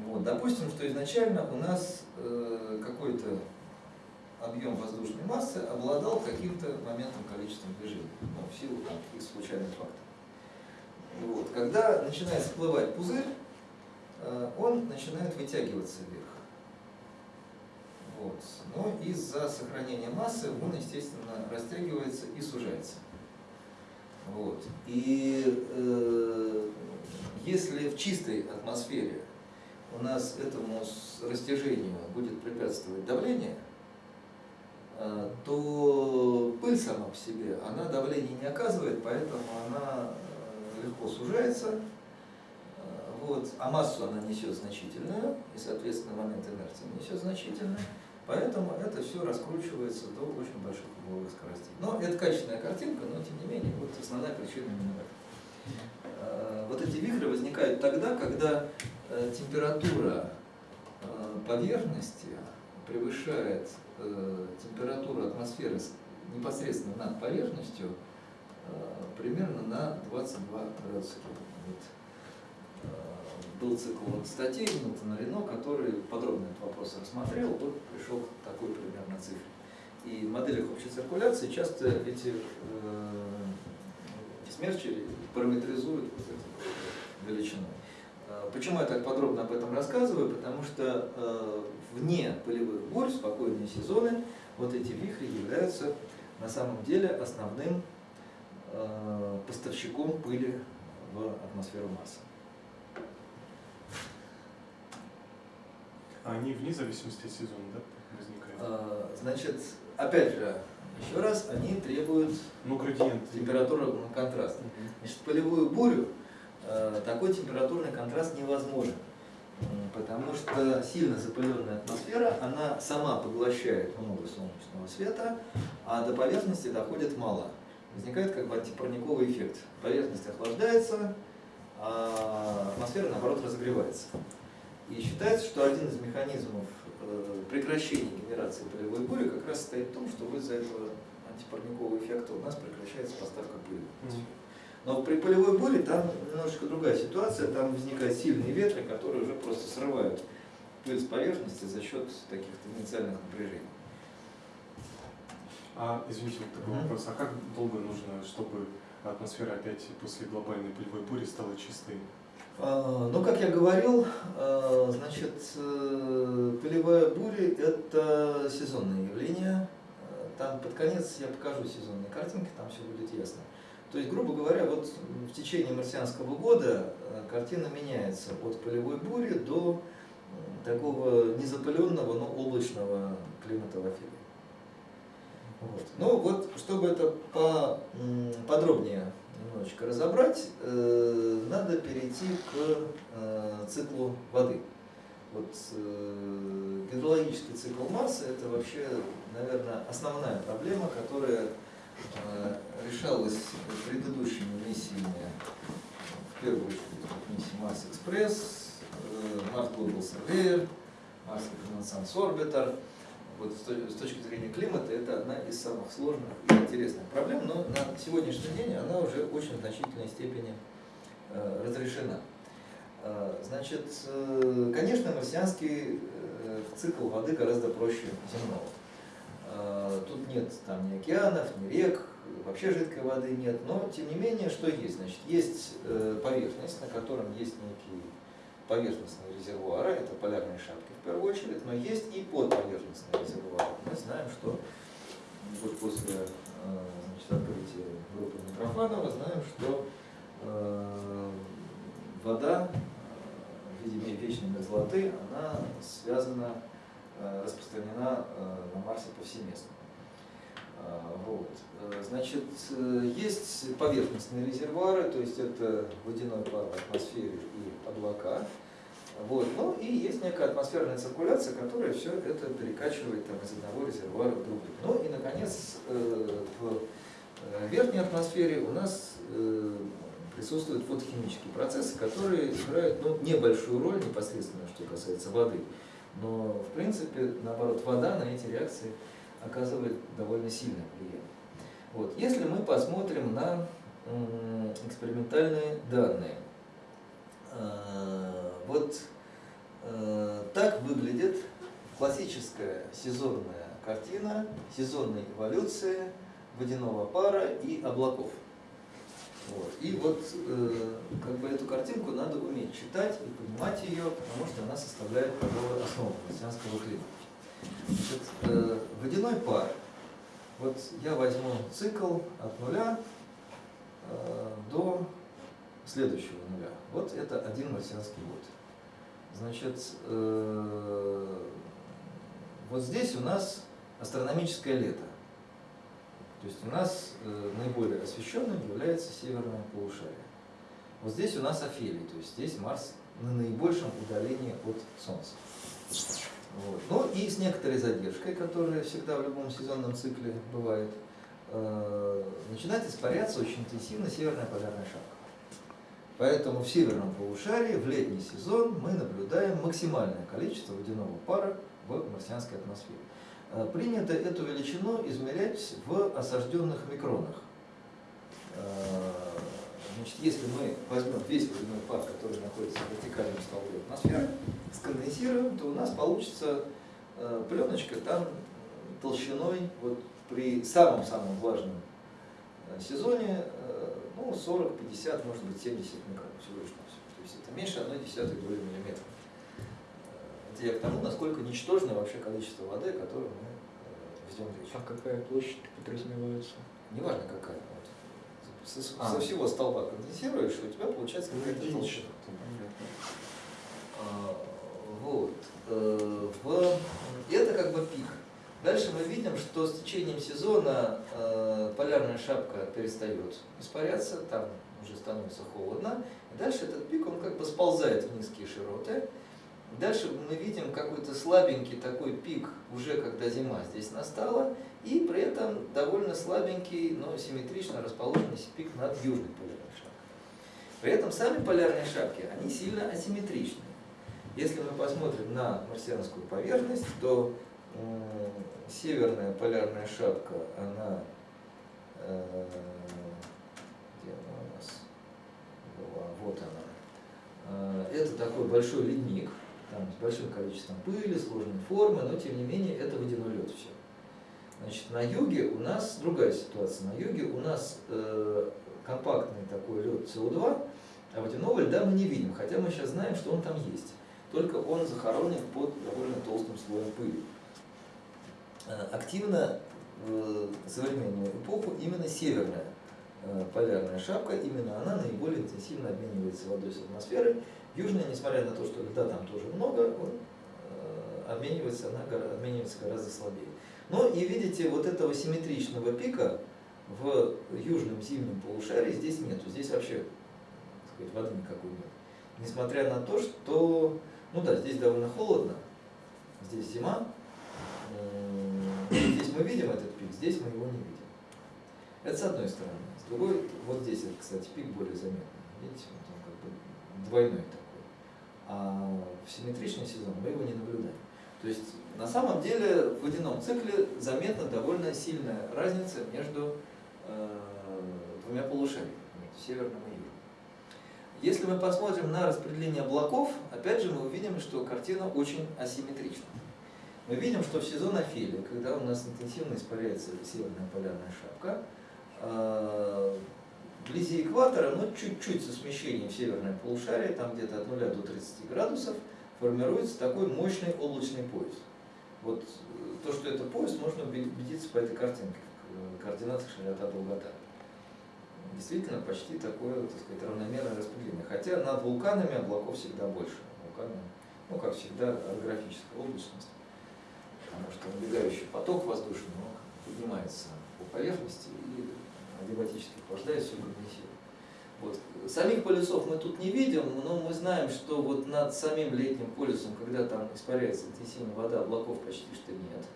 Вот. Допустим, что изначально у нас э, какой-то объем воздушной массы обладал каким-то моментом количеством движения, ну, в силу там, каких случайных факторов. Вот. Когда начинает всплывать пузырь, э, он начинает вытягиваться вверх. Вот. Но из-за сохранения массы он, естественно, растягивается и сужается. Вот. И э, если в чистой атмосфере у нас этому растяжению будет препятствовать давление, э, то пыль сама по себе, она давление не оказывает, поэтому она э, легко сужается, э, вот, а массу она несет значительную, и, соответственно, момент инерции несет значительную. Поэтому это все раскручивается до очень больших угловых скоростей. Но это качественная картинка, но тем не менее, вот основная причина именно в. А, вот эти вихры возникают тогда, когда э, температура э, поверхности превышает э, температуру атмосферы непосредственно над поверхностью примерно на 22 градуса был цикл статей Милтона Рено, который подробно этот вопрос рассмотрел, вот пришел к такой примерно цифре. И в моделях общей циркуляции часто эти, э, смерчи параметризуют вот эту величину. А почему я так подробно об этом рассказываю? Потому что э, вне полевых бурь, спокойные сезоны, вот эти вихри являются на самом деле основным э, поставщиком пыли в атмосферу массы. Они вне зависимости от сезона, да, возникают? А, значит, опять же, еще раз, они требуют ну, градиент. температурного контраста. Значит, полевую бурю а, такой температурный контраст невозможен. Потому что сильно запыленная атмосфера, она сама поглощает много солнечного света, а до поверхности доходит мало. Возникает как бы антипарниковый эффект. Поверхность охлаждается, а атмосфера наоборот разогревается. И считается, что один из механизмов э, прекращения генерации полевой бури как раз состоит в том, что из-за этого антипарникового эффекта у нас прекращается поставка пыли. Но при полевой буре там немножечко другая ситуация, там возникают сильные ветры, которые уже просто срывают пыль с поверхности за счет каких-то инициальных напряжений. А, извините, вот такой вопрос. А как долго нужно, чтобы атмосфера опять после глобальной пылевой бури стала чистой? А, Ну, как я говорил, а, значит, э, пылевая буря – это сезонное явление. Там под конец я покажу сезонные картинки, там все будет ясно. То есть, грубо говоря, вот в течение марсианского года э, картина меняется от пылевой бури до такого незапыленного, но облачного климата в эфире. Вот. Ну вот, чтобы это по, м, подробнее немножечко разобрать, э, надо перейти к э, циклу воды. Вот э, гидрологический цикл Марса это вообще, наверное, основная проблема, которая решалась предыдущими миссиями, в первую очередь вот миссией Марс Экспресс, Марс Global Surveyor, Марс Reconnaissance Orbiter. Вот с то- с точки зрения климата это одна из самых сложных и интересных проблем, но на сегодняшний день она уже очень значительной степени э, разрешена. Э, Значит, э, конечно, марсианский цикл воды гораздо проще земного. Тут нет там ни океанов, ни рек, вообще жидкой воды нет, но тем не менее, что есть? Значит, есть поверхность, на котором есть некие поверхностные резервуары, это полярные шапки в первую очередь, но есть и подповерхностные резервуары. Мы знаем, что вот после э, значит, открытия группы Митрофанова знаем, что э, вода э, в виде вечной мерзлоты, она связана, э, распространена на Марсе повсеместно. А, Вот. Э, Значит, э, есть поверхностные резервуары, то есть это водяной пар в атмосфере и облака. Вот. Ну и есть некая атмосферная циркуляция, которая все это перекачивает там, из одного резервуара в другой. Ну и, наконец, э, в верхней атмосфере у нас присутствуют фотохимические процессы, которые играют ну, небольшую роль непосредственно, что касается воды. Но, в принципе, наоборот, вода на эти реакции оказывает довольно сильное влияние. Вот. Если мы посмотрим на экспериментальные данные, э, вот э, так выглядит классическая сезонная картина сезонной эволюции водяного пара и облаков. Вот. И вот э, как бы эту картинку надо уметь читать и понимать ее, потому что она составляет основу марсианского климата. Значит, э, водяной пар. Вот я возьму цикл от нуля э, до следующего нуля. Вот это один марсианский год. Значит, э, вот здесь у нас астрономическое лето. То есть у нас наиболее освещенным является северное полушарие. Вот здесь у нас Офелий, то есть здесь Марс на наибольшем удалении от Солнца. Вот. Ну и с некоторой задержкой, которая всегда в любом сезонном цикле бывает, э, начинает испаряться очень интенсивно северная полярная шапка. Поэтому в северном полушарии в летний сезон мы наблюдаем максимальное количество водяного пара в марсианской атмосфере. Э, Принято эту величину измерять в осажденных микронах. Э, Значит, если мы возьмем весь водяной пар, который находится в вертикальном столбе атмосферы, сконденсируем, то у нас получится э, пленочка там толщиной вот при самом-самом влажном э, сезоне э, ну, 40, 50, может быть 70 микрон всего лишь навсего. То есть это меньше 1 десятой доли миллиметра. Это я к тому, насколько ничтожное вообще количество воды, которое мы э, везем в речь. А какая площадь подразумевается? Неважно какая. Со, со А. всего столба конденсируешь, и у тебя получается какая-то Единичка. толщина. А, Вот. Э, В... и Это как бы пик. Дальше мы видим, что с течением сезона э, полярная шапка перестает испаряться, там уже становится холодно. И дальше этот пик, он как бы сползает в низкие широты. Дальше мы видим какой-то слабенький такой пик, уже когда зима здесь настала, и при этом довольно слабенький, но симметрично расположенный пик над южной полярной шапкой. При этом сами полярные шапки, они сильно асимметричны. Если мы посмотрим на марсианскую поверхность, то м, северная полярная шапка, она, э, где она у нас была, вот она, Э, это такой большой ледник, там с большим количеством пыли, сложной формы, но тем не менее это водяной лед все. Значит, на юге у нас другая ситуация. На юге у нас э, компактный такой лед СО2, а водяного льда мы не видим, хотя мы сейчас знаем, что он там есть. Только он захоронен под довольно толстым слоем пыли. Э, активно в современную эпоху именно северная э, полярная шапка, именно она наиболее интенсивно обменивается водой с атмосферой. Южная, несмотря на то, что льда там тоже много, он э, обменивается, она обменивается гораздо слабее. Ну и видите, вот этого симметричного пика в южном зимнем полушарии здесь нету. Здесь вообще сказать, воды никакой нет. Несмотря на то, что, ну да, здесь довольно холодно, здесь зима, здесь мы видим этот пик, здесь мы его не видим. Это с одной стороны. С другой, вот здесь, кстати, пик более заметный. Видите, он как бы двойной такой. А в симметричный сезон мы его не наблюдаем. То есть на самом деле в водяном цикле заметна довольно сильная разница между э, двумя полушариями, северным и южным. Если мы посмотрим на распределение облаков, опять же мы увидим, что картина очень асимметрична. Мы видим, что в сезон Офелия, когда у нас интенсивно испаряется северная полярная шапка, э, вблизи экватора, но чуть-чуть со смещением в северное полушарие, там где-то от 0 до 30 градусов, формируется такой мощный облачный пояс. Вот э, то, что это пояс, можно убедиться по этой картинке, координатах широта долгота. Действительно, почти такое, так сказать, равномерное распределение. Хотя над вулканами облаков всегда больше. Вулканы, ну, как всегда, орографическая облачность. Потому что набегающий поток воздушный поднимается по поверхности и адиабатически охлаждает все конденсирует. Вот. Самих полюсов мы тут не видим, но мы знаем, что вот над самим летним полюсом, когда там испаряется интенсивная вода, облаков почти что нет.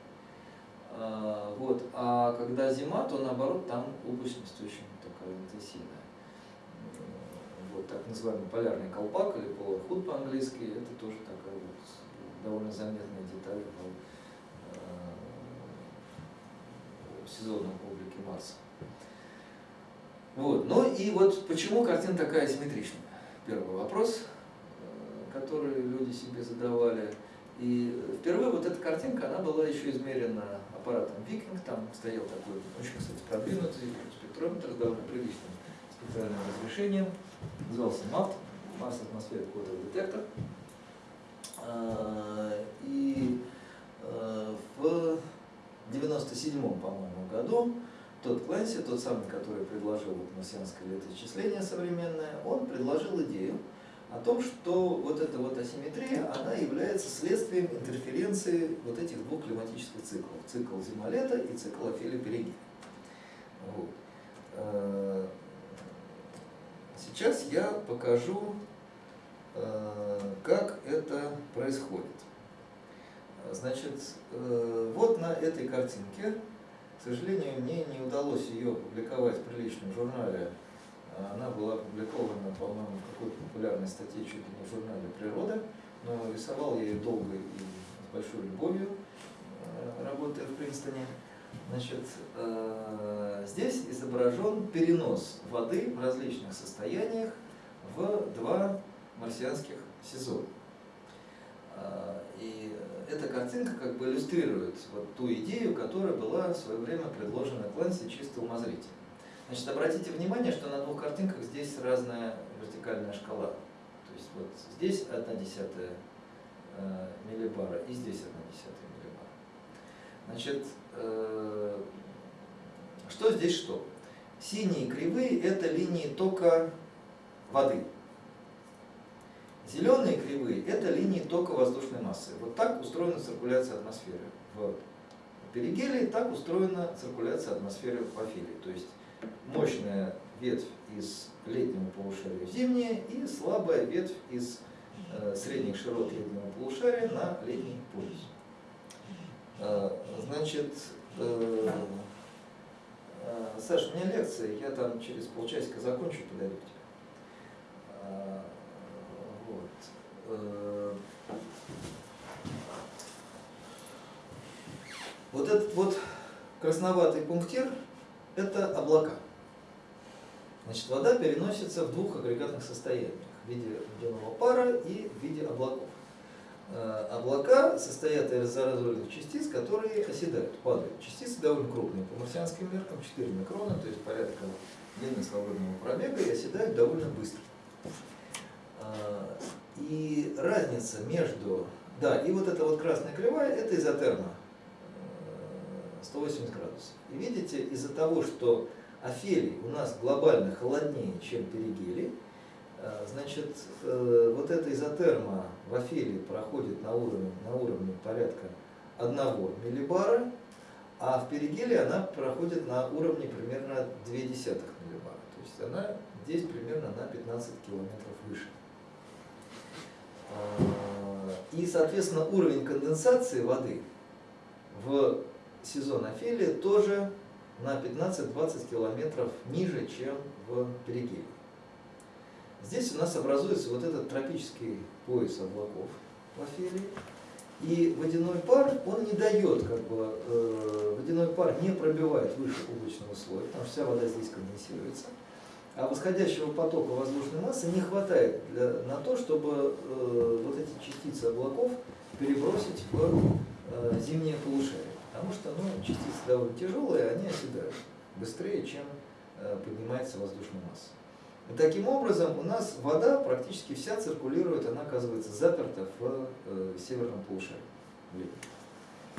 А, вот. а когда зима, то наоборот там облачность очень такая интенсивная. Вот так называемый полярный колпак или hood по-английски, это тоже такая вот довольно заметная деталь в э, сезонном облике Марса. Вот. Ну и вот почему картина такая асимметричная? Первый вопрос, э, который люди себе задавали. И впервые вот эта картинка, она была еще измерена аппаратом Викинг, там стоял такой очень, кстати, продвинутый спектрометр с довольно приличным спектральным разрешением, назывался МАП, Марс Атмосфера Кодовый детектор. А, И э, в 97-м, по-моему, году тот Клэнси, тот самый, который предложил вот марсианское летоисчисление современное, он предложил идею о том, что вот эта вот асимметрия, она является следствием интерференции вот этих двух климатических циклов. Цикл зима-лето и цикл Офелия-Перигей. Вот. Э, Сейчас я покажу, э, как это происходит. Значит, э, вот на этой картинке, к сожалению, мне не удалось ее опубликовать в приличном журнале. Она была опубликована, по-моему, в какой-то популярной статье, чуть ли не в журнале «Природа», но рисовал я ее долго и с большой любовью, э, работая в Принстоне. Значит, э, здесь изображен перенос воды в различных состояниях в два марсианских сезона. А, И эта картинка как бы иллюстрирует вот ту идею, которая была в свое время предложена Клэнси чисто умозрительно. Значит, обратите внимание, что на двух картинках здесь разная вертикальная шкала. То есть вот здесь 1 десятая э, миллибара и здесь 1 десятая миллибара. Значит, э, что здесь что? Синие кривые – это линии тока воды. Зеленые кривые – это линии тока воздушной массы. Вот так устроена циркуляция атмосферы в перигелии, так устроена циркуляция атмосферы в афелии. То есть мощная ветвь из летнего полушария в зимнее и слабая ветвь из э, средних широт летнего полушария на летний полюс. Э, значит, э, Саша, у меня лекция, я там через полчасика закончу, подойду к тебе. Э, Вот. Э, этот вот красноватый пунктир – это облака. Значит, вода переносится в двух агрегатных состояниях – в виде водяного пара и в виде облаков. Э, облака состоят из аэрозольных частиц, которые оседают, падают. Частицы довольно крупные по марсианским меркам, 4 микрона, то есть порядка длины свободного пробега, и оседают довольно быстро. Э, и разница между... Да, и вот эта вот красная кривая, это изотерма, 180 градусов. И видите, из-за того, что Офелий у нас глобально холоднее, чем перигелий, э, значит, э, вот эта изотерма в Офелии проходит на уровне, на уровне порядка 1 миллибара, а в перигелии она проходит на уровне примерно 0,2 миллибара. То есть она здесь примерно на 15 километров выше. Э, и, соответственно, уровень конденсации воды в сезон Офелия тоже на 15-20 километров ниже, чем в Перигее. Здесь у нас образуется вот этот тропический пояс облаков в Офелии. И водяной пар, он не дает, как бы, э, водяной пар не пробивает выше облачного слоя, потому что вся вода здесь конденсируется. А восходящего потока воздушной массы не хватает для, на то, чтобы э, вот эти частицы облаков перебросить в э, зимнее полушарие. Потому что ну, частицы довольно тяжелые, они оседают быстрее, чем э, поднимается воздушная масса. И таким образом у нас вода практически вся циркулирует, она оказывается заперта в э, северном полушарии.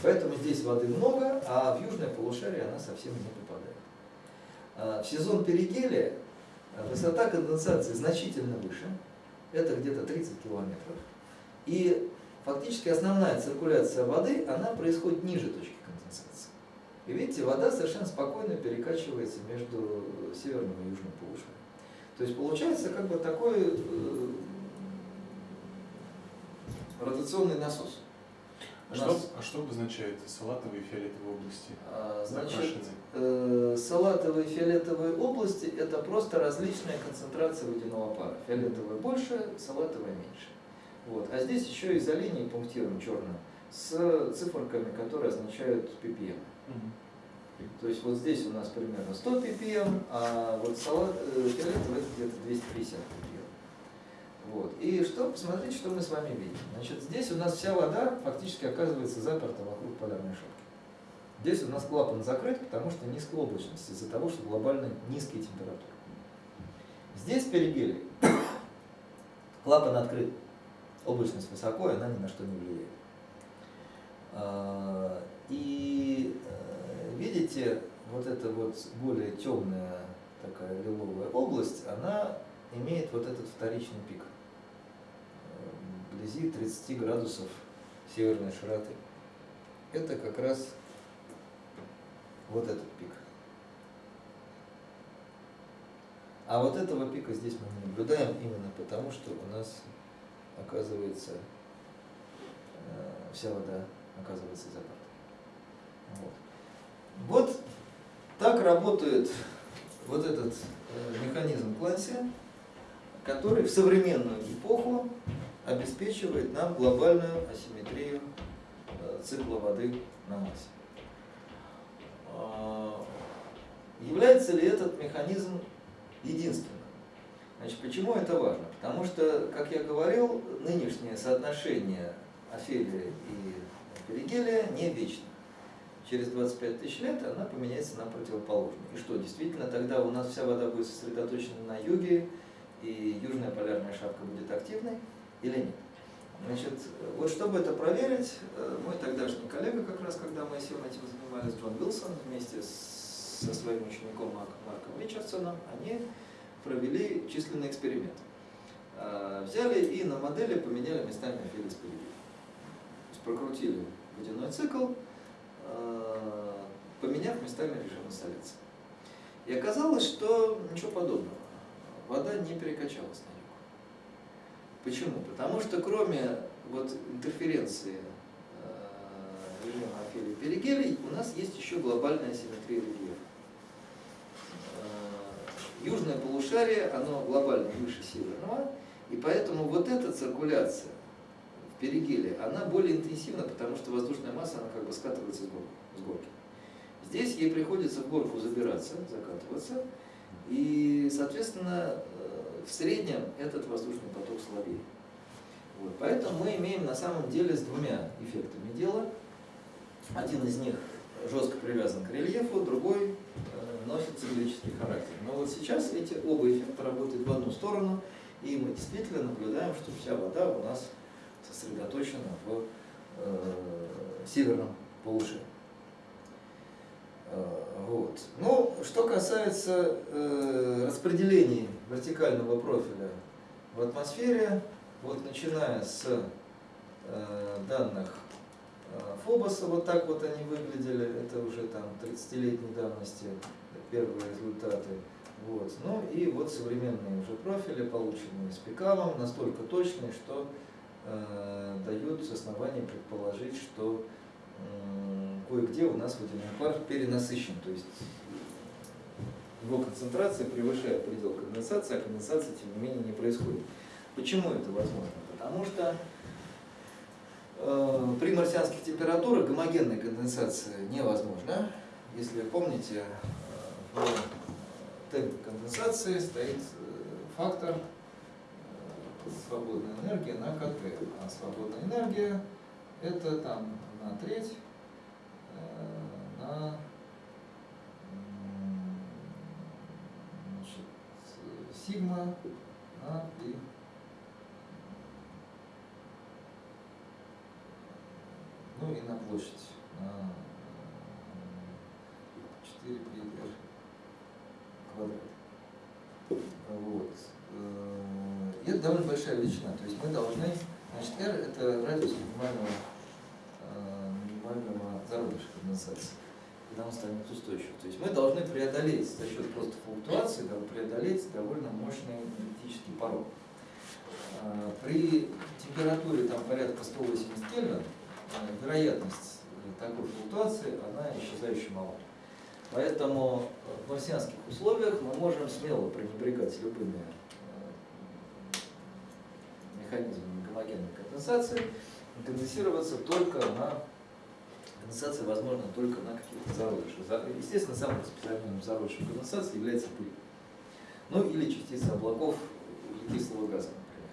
Поэтому здесь воды много, а в южное полушарие она совсем не попадает. А в сезон перигелия высота конденсации значительно выше, это где-то 30 километров. И фактически основная циркуляция воды, она происходит ниже точки и видите, вода совершенно спокойно перекачивается между северным и южным полушарием. То есть получается как бы такой э, ротационный насос. А что, а что обозначает салатовые и фиолетовые области? Значит, э, салатовые и фиолетовые области это просто различная концентрация водяного пара. Фиолетовая больше, салатовая меньше. Вот. А здесь еще изолиний пунктиром черным с циферками, которые означают ppm. То есть вот здесь у нас примерно 100 ppm, а вот салат э, фиолетовый это где-то 250 ppm. Вот. И что, посмотрите, что мы с вами видим. Значит, здесь у нас вся вода фактически оказывается заперта вокруг полярной шапки. Здесь у нас клапан закрыт, потому что низкая облачность, из-за того, что глобально низкие температуры. Здесь перигелий. Клапан открыт. Облачность высоко, и она ни на что не влияет. А, и э, видите, вот эта вот более темная такая лиловая область, она имеет вот этот вторичный пик вблизи 30 градусов северной широты. Это как раз вот этот пик. А вот этого пика здесь мы наблюдаем именно потому, что у нас оказывается э, вся вода оказывается заперта. Вот. вот так работает вот этот э, механизм Кланси, который в современную эпоху обеспечивает нам глобальную асимметрию э, цикла воды на Марсе. А, является ли этот механизм единственным? Значит, почему это важно? Потому что, как я говорил, нынешнее соотношение Офелия и Перигелия не вечна через 25 тысяч лет она поменяется на противоположную. И что, действительно, тогда у нас вся вода будет сосредоточена на юге, и южная полярная шапка будет активной или нет? Значит, вот чтобы это проверить, э, мой тогдашний коллега, как раз когда мы всем этим занимались, Джон Уилсон, вместе со своим учеником Марком Ричардсоном, они провели численный эксперимент. Э, взяли и на модели поменяли местами Филис То есть прокрутили водяной цикл, Э, поменяв местами режим инсталляции. И оказалось, что ничего подобного. Вода не перекачалась на. Почему? Потому что кроме вот интерференции э, режима Офелии Перигелий, у нас есть еще глобальная симметрия рельефа. Э, южное полушарие, оно глобально выше северного, и поэтому вот эта циркуляция перигелия, она более интенсивна, потому что воздушная масса, она как бы скатывается с горки. Здесь ей приходится в горку забираться, закатываться, и, соответственно, в среднем этот воздушный поток слабее. Вот. Поэтому мы имеем на самом деле с двумя эффектами дела. Один из них жестко привязан к рельефу, другой э, носит циклический характер. Но вот сейчас эти оба эффекта работают в одну сторону, и мы действительно наблюдаем, что вся вода у нас сосредоточена в э, северном полушарии. Э, вот. Ну, что касается э, распределений вертикального профиля в атмосфере, вот начиная с э, данных э, Фобоса, вот так вот они выглядели, это уже там 30-летней давности первые результаты. Вот. Ну и вот современные уже профили, полученные с Пикалом, настолько точные, что э, дают основания предположить, что кое-где у нас водяной пар перенасыщен, то есть его концентрация превышает предел конденсации, а конденсация, тем не менее, не происходит. Почему это возможно? Потому что э, при марсианских температурах гомогенная конденсация невозможна. Если помните, э, в темпе конденсации стоит э, фактор э, свободной энергии на КТ. А свободная энергия это там на треть э, на значит, сигма на пи. Ну и на площадь на 4 пи r квадрат. Вот. Э, И это довольно большая величина. То есть мы должны, значит, r это радиус минимального, э, минимального зародыша конденсации, когда он станет устойчивым. То есть мы должны преодолеть за счет просто флуктуации, да, преодолеть довольно мощный энергетический порог. Э, При температуре там порядка 180 Кельвин э, вероятность такой флуктуации, она исчезающе мала. Поэтому в марсианских условиях мы можем смело пренебрегать любыми э, механизмами гомогенной конденсации конденсироваться только на конденсация возможна только на каких-то зародышах. За- Естественно, самым распространенным зародышем конденсации является пыль. Ну или частицы облаков углекислого газа, например.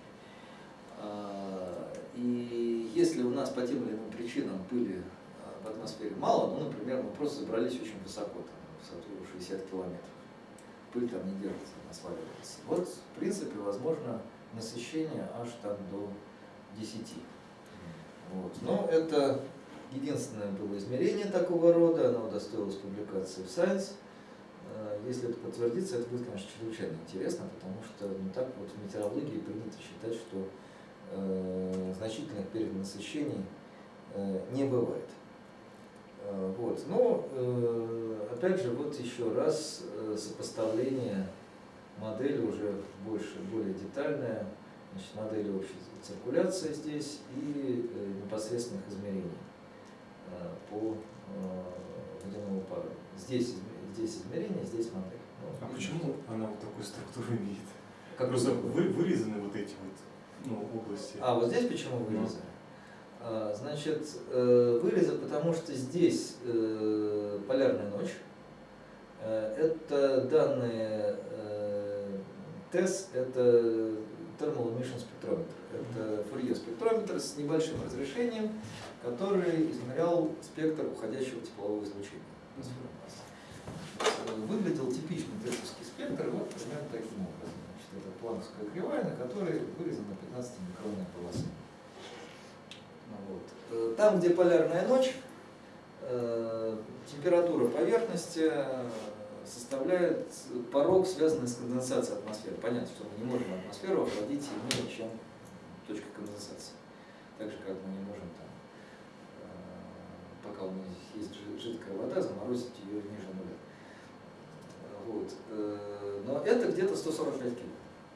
А, И если у нас по тем или иным причинам пыли а, в атмосфере мало, ну, например, мы просто забрались очень высоко, там, высоту 60 километров, пыль там не держится, она сваливается. Вот, в принципе, возможно насыщение аж там до 10. Вот. Но это единственное было измерение такого рода, оно удостоилось публикации в Science. Э, Если это подтвердится, это будет, конечно, чрезвычайно интересно, потому что ну, так вот в метеорологии принято считать, что э, значительных перенасыщений э, не бывает. Э, Вот. Но, э, опять же, вот еще раз э, сопоставление модели уже больше, более детальная, значит, модели общей циркуляции здесь и э, непосредственных измерений по э, водяному пару. Здесь, здесь измерение, здесь модель. Ну, А почему она вот такую структуру имеет? Как Просто вы- вы, вырезаны вот эти вот ну, области. А, вот здесь почему Ну. вырезы? А, Значит, э, вырезы, потому что здесь э, полярная ночь. Э, Это данные э, ТЭС, это Thermal Emission спектрометр. Это фурье спектрометр с небольшим разрешением, который измерял спектр уходящего теплового излучения. Э, Выглядел типичный тесовский спектр вот примерно таким образом. Значит, это планковская кривая, на которой вырезана 15-микронная полоса. Ну Вот. Э, Там, где полярная ночь, э, температура поверхности составляет порог, связанный с конденсацией атмосферы. Понятно, что мы не можем атмосферу охладить сильнее, чем точка конденсации. Так же, как мы не можем там, э, пока у нас есть жи- жидкая вода, заморозить ее ниже нуля. Вот. Э, Но это где-то 145 кило.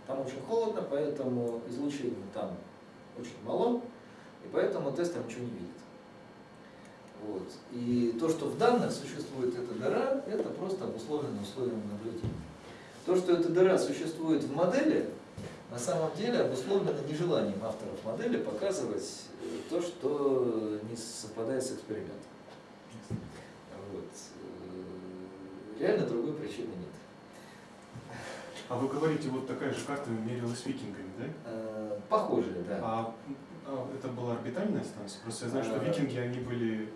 Там очень холодно, поэтому излучение там очень мало, и поэтому тест там ничего не видит. Вот. И то, что в данных существует эта дыра, это просто обусловлено условиями наблюдения. То, что эта дыра существует в модели, на самом деле обусловлено нежеланием авторов модели показывать э, то, что не совпадает с экспериментом. Вот. Э, Реально другой причины нет. А вы говорите, вот такая же карта мерилась викингами, да? Э, Похожие, да. А, а это была орбитальная станция? Просто я знаю, что А. викинги, они были.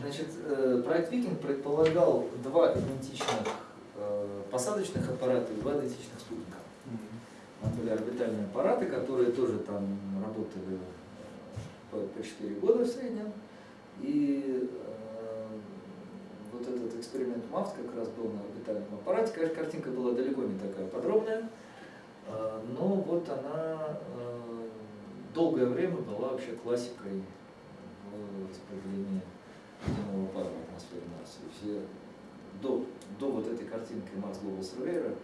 Значит, э, проект «Викинг» предполагал два идентичных э, посадочных аппарата и два идентичных спутника. Там были орбитальные аппараты, которые тоже там работали э, по, по 4 года в среднем. И вот этот эксперимент МАФТ как раз был на орбитальном аппарате. Конечно, картинка была далеко не такая подробная, но вот она долгое время была вообще классикой в распределении земного пара в атмосфере Марса. И все до, до вот этой картинки Марс Global Surveyor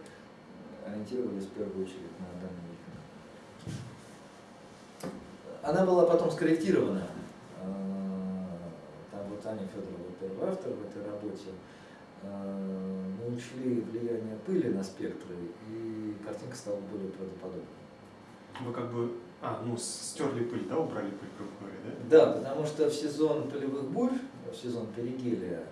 ориентировались в первую очередь на данный викинг. Она была потом скорректирована. Э, Там вот Аня Федорова, первый автор в этой работе, э, мы учли влияние пыли на спектры, и картинка стала более правдоподобной. Вы как бы, а, ну, стерли пыль, да, убрали пыль, грубо говоря, да? Да, потому что в сезон полевых бурь, в сезон перигелия,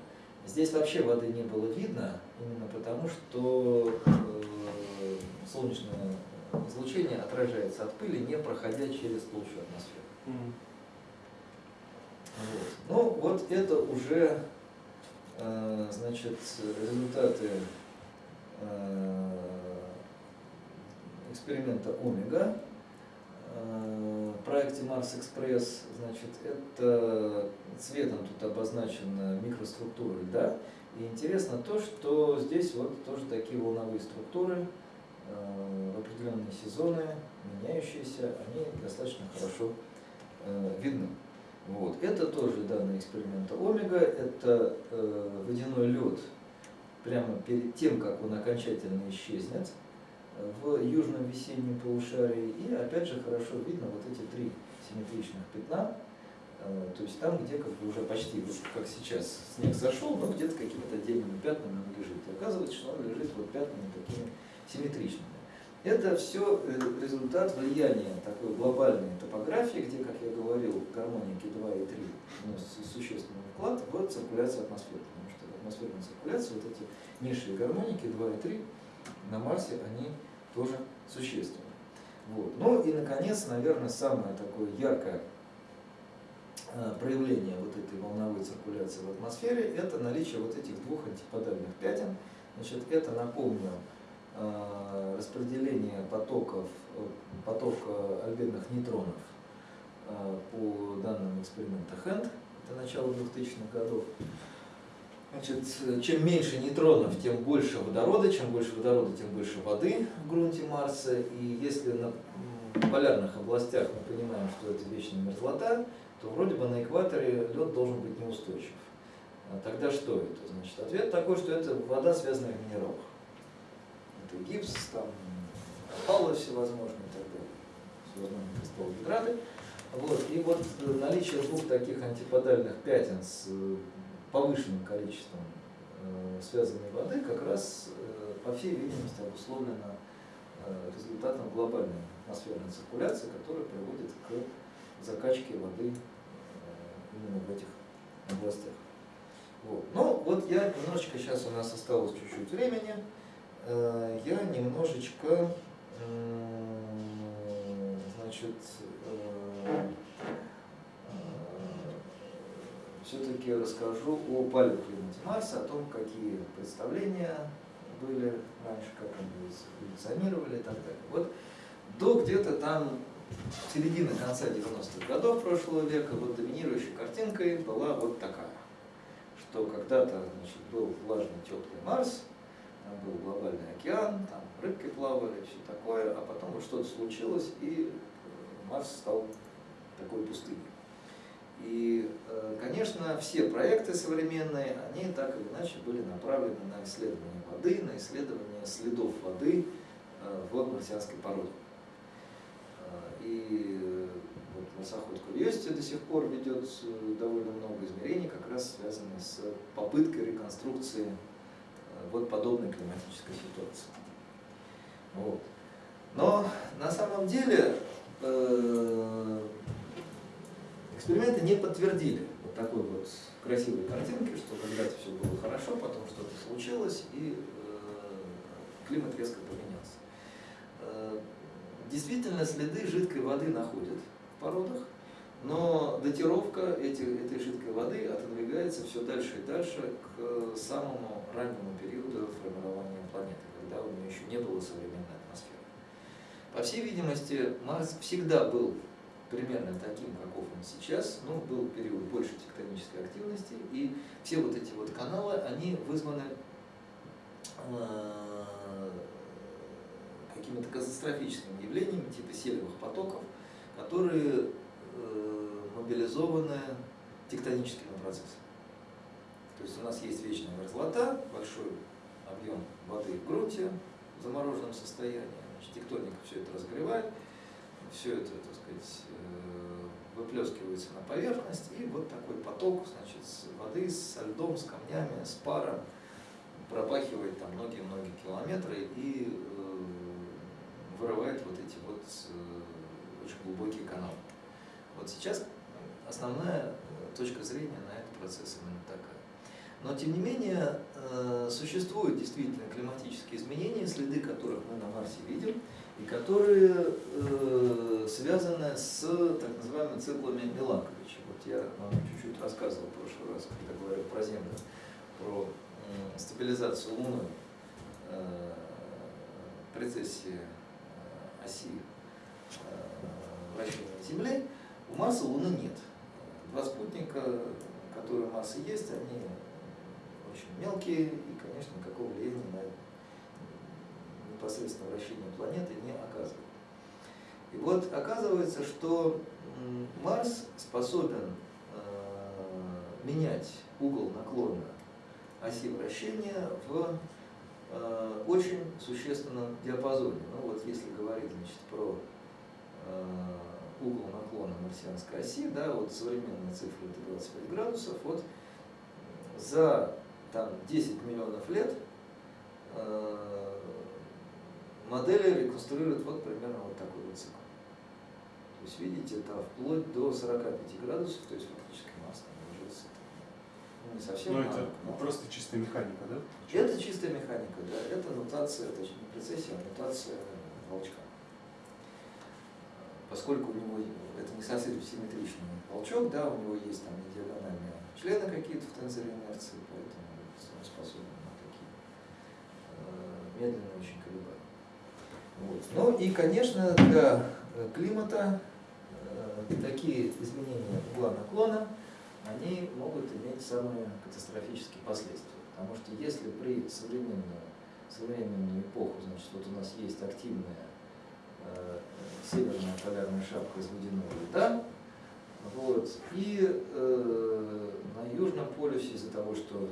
здесь вообще воды не было видно, именно потому что э, солнечное излучение отражается от пыли, не проходя через толщу атмосферы. Мгм. Вот. Ну, вот это уже, э, значит, результаты э, эксперимента Омега. Э, проекте Марс Экспресс, значит, это цветом тут обозначена микроструктура льда. И интересно то, что здесь вот тоже такие волновые структуры э, в определенные сезоны, меняющиеся, они достаточно хорошо э, видны. Вот. Это тоже данные эксперимента Омега, это водяной лед прямо перед тем, как он окончательно исчезнет в южном весеннем полушарии. И опять же хорошо видно вот эти три симметричных пятна, э, то есть там, где как бы уже почти, вот как сейчас снег зашел, но где-то какими-то отдельными пятнами он лежит. И оказывается, что он лежит вот пятнами такими симметричными. Это все результат влияния такой глобальной топографии, где, как я говорил, гармоники 2 и 3 вносят существенный вклад в циркуляцию атмосферы. Потому что в атмосферной циркуляции вот эти низшие гармоники 2 и 3 на Марсе, они тоже существенны. Вот. Ну и, наконец, наверное, самое такое яркое э, проявление вот этой волновой циркуляции в атмосфере – это наличие вот этих двух антиподальных пятен. Значит, это, напомню, э, распределение потоков, э, потока альбедных нейтронов по данным эксперимента Хэнд, это начало 2000-х годов. Значит, чем меньше нейтронов, тем больше водорода, чем больше водорода, тем больше воды в грунте Марса. И если на полярных областях мы понимаем, что это вечная мерзлота, то вроде бы на экваторе лед должен быть неустойчив. А тогда что это? Значит, ответ такой, что это вода, связанная в минералах. Это гипс, там опалы всевозможные и так далее, всевозможные кристаллы гидраты. Вот. И вот э, наличие двух таких антиподальных пятен с э, повышенным количеством э, связанной воды как раз, э, по всей видимости, обусловлено э, результатом глобальной атмосферной циркуляции, которая приводит к закачке воды именно в этих областях. Вот. Ну, вот я немножечко, сейчас у нас осталось чуть-чуть времени, я немножечко, значит, все-таки расскажу о палеоклимате Марса, о том, какие представления были раньше, как они эволюционировали и так далее. Вот до где-то там середины конца 90-х годов прошлого века вот доминирующей картинкой была вот такая, что когда-то был влажный теплый Марс, там был глобальный океан, там рыбки плавали, все такое, а потом вот что-то случилось, и Марс стал такой пустыней. И, конечно, все проекты современные, они так или иначе были направлены на исследование воды, на исследование следов воды в марсианской породе. И вот марсоход Curiosity до сих пор ведет довольно много измерений, как раз связанных с попыткой реконструкции вот подобной климатической ситуации. Вот. Но на самом деле эксперименты не подтвердили вот такой вот красивой картинки, что когда-то все было хорошо, потом что-то случилось, и климат резко поменялся. Э, действительно, следы жидкой воды находят в породах, но датировка эти, этой жидкой воды отодвигается все дальше и дальше к самому раннему периоду формирования планеты, когда у нее еще не было современной атмосферы. По всей видимости, Марс всегда был примерно таким, каков он сейчас, ну, был период большей тектонической активности, и все вот эти вот каналы, они вызваны э, какими-то катастрофическими явлениями, типа селевых потоков, которые э, мобилизованы тектоническими процессами. То есть у нас есть вечная мерзлота, большой объем воды в грунте в замороженном состоянии, значит, тектоника все это разогревает, все это, так сказать, э, выплескивается на поверхность, и вот такой поток значит, воды со льдом, с камнями, с паром пропахивает там многие-многие километры и э, вырывает вот эти вот э, очень глубокие каналы. Вот сейчас основная точка зрения на этот процесс именно такая. Но тем не менее существуют действительно климатические изменения, следы которых мы на Марсе видим и которые э, связаны с так называемыми циклами Миланковича. Вот я вам чуть-чуть рассказывал в прошлый раз, когда говорил про Землю, про э, стабилизацию Луны, э, прецессии э, оси э, вращения Земли. У Марса Луны нет. Два спутника, которые у Марса есть, они очень мелкие и, конечно, никакого влияния на непосредственно вращение планеты не оказывает. И вот оказывается, что Марс способен э, менять угол наклона оси вращения в э, очень существенном диапазоне. Ну вот если говорить значит, про э, угол наклона марсианской оси, да, вот современная цифра это 25 градусов, вот за там, 10 миллионов лет э, модели реконструируют вот примерно вот такой вот цикл. То есть, видите, это вплоть до 45 градусов, то есть фактически Марс там ложится. Ну, не совсем. Но это ну, просто чистая механика, да? Это чистая механика, да. Это нотация, точнее не прецессия, а нотация волчка. Поскольку у него это не совсем симметричный волчок, да, у него есть там недиагональные члены какие-то в тензоре инерции, поэтому он способен на такие э, медленные очень колебания. Вот. Ну и, конечно, для э, климата э, такие изменения угла наклона, они могут иметь самые катастрофические последствия. Потому что если при современную, современную эпоху, значит, вот у нас есть активная э, северная полярная шапка из водяного льда, вот, и э, на Южном полюсе из-за того, что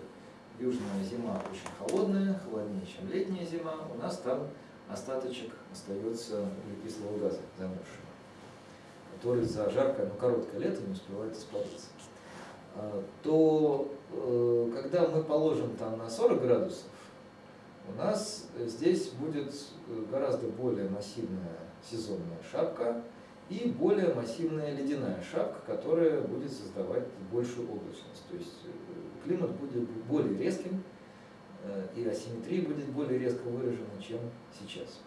южная зима очень холодная, холоднее, чем летняя зима, у нас там остаточек остается углекислого газа замерзшего, который за жаркое, но короткое лето не успевает испариться. А, то э, когда мы положим там на 40 градусов, у нас здесь будет гораздо более массивная сезонная шапка и более массивная ледяная шапка, которая будет создавать большую облачность. То есть э, климат будет более резким, Э, и асимметрия будет более резко выражена, чем сейчас.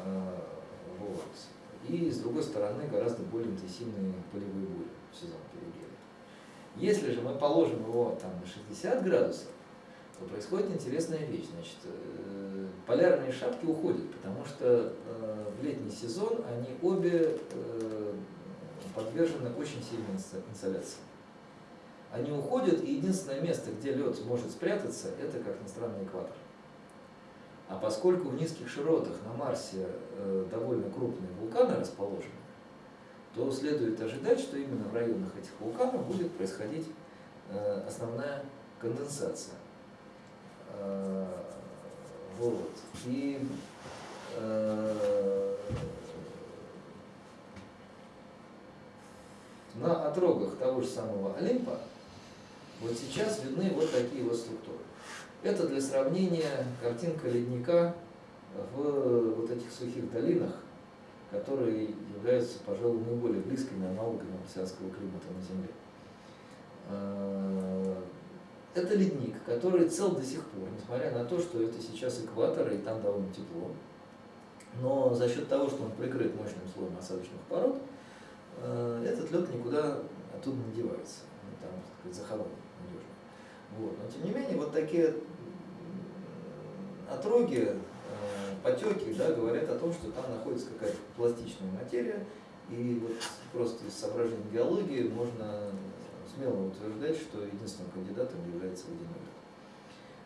Э, вот. И с другой стороны гораздо более интенсивные полевые бури в сезон перегрева. Если же мы положим его там, на 60 градусов, то происходит интересная вещь. Значит, э, полярные шапки уходят, потому что в летний сезон они обе подвержены очень сильной инсоляции они уходят, и единственное место, где лед может спрятаться, это как ни странно экватор. А поскольку в низких широтах на Марсе э, довольно крупные вулканы расположены, то следует ожидать, что именно в районах этих вулканов будет происходить э, основная конденсация. Э, вот. И на отрогах того же самого Олимпа вот сейчас видны вот такие вот структуры. Это для сравнения картинка ледника в вот этих сухих долинах, которые являются, пожалуй, наиболее близкими аналогами марсианского климата на Земле. А, это ледник, который цел до сих пор, несмотря на то, что это сейчас экватор и там довольно тепло. Но за счет того, что он прикрыт мощным слоем осадочных пород, э, этот лед никуда оттуда не девается. Сказать, захоронен надежно. Вот. Но тем не менее, вот такие отроги, э, потеки, да, говорят о том, что там находится какая-то пластичная материя, и вот просто из соображений геологии можно смело утверждать, что единственным кандидатом является водяной лед.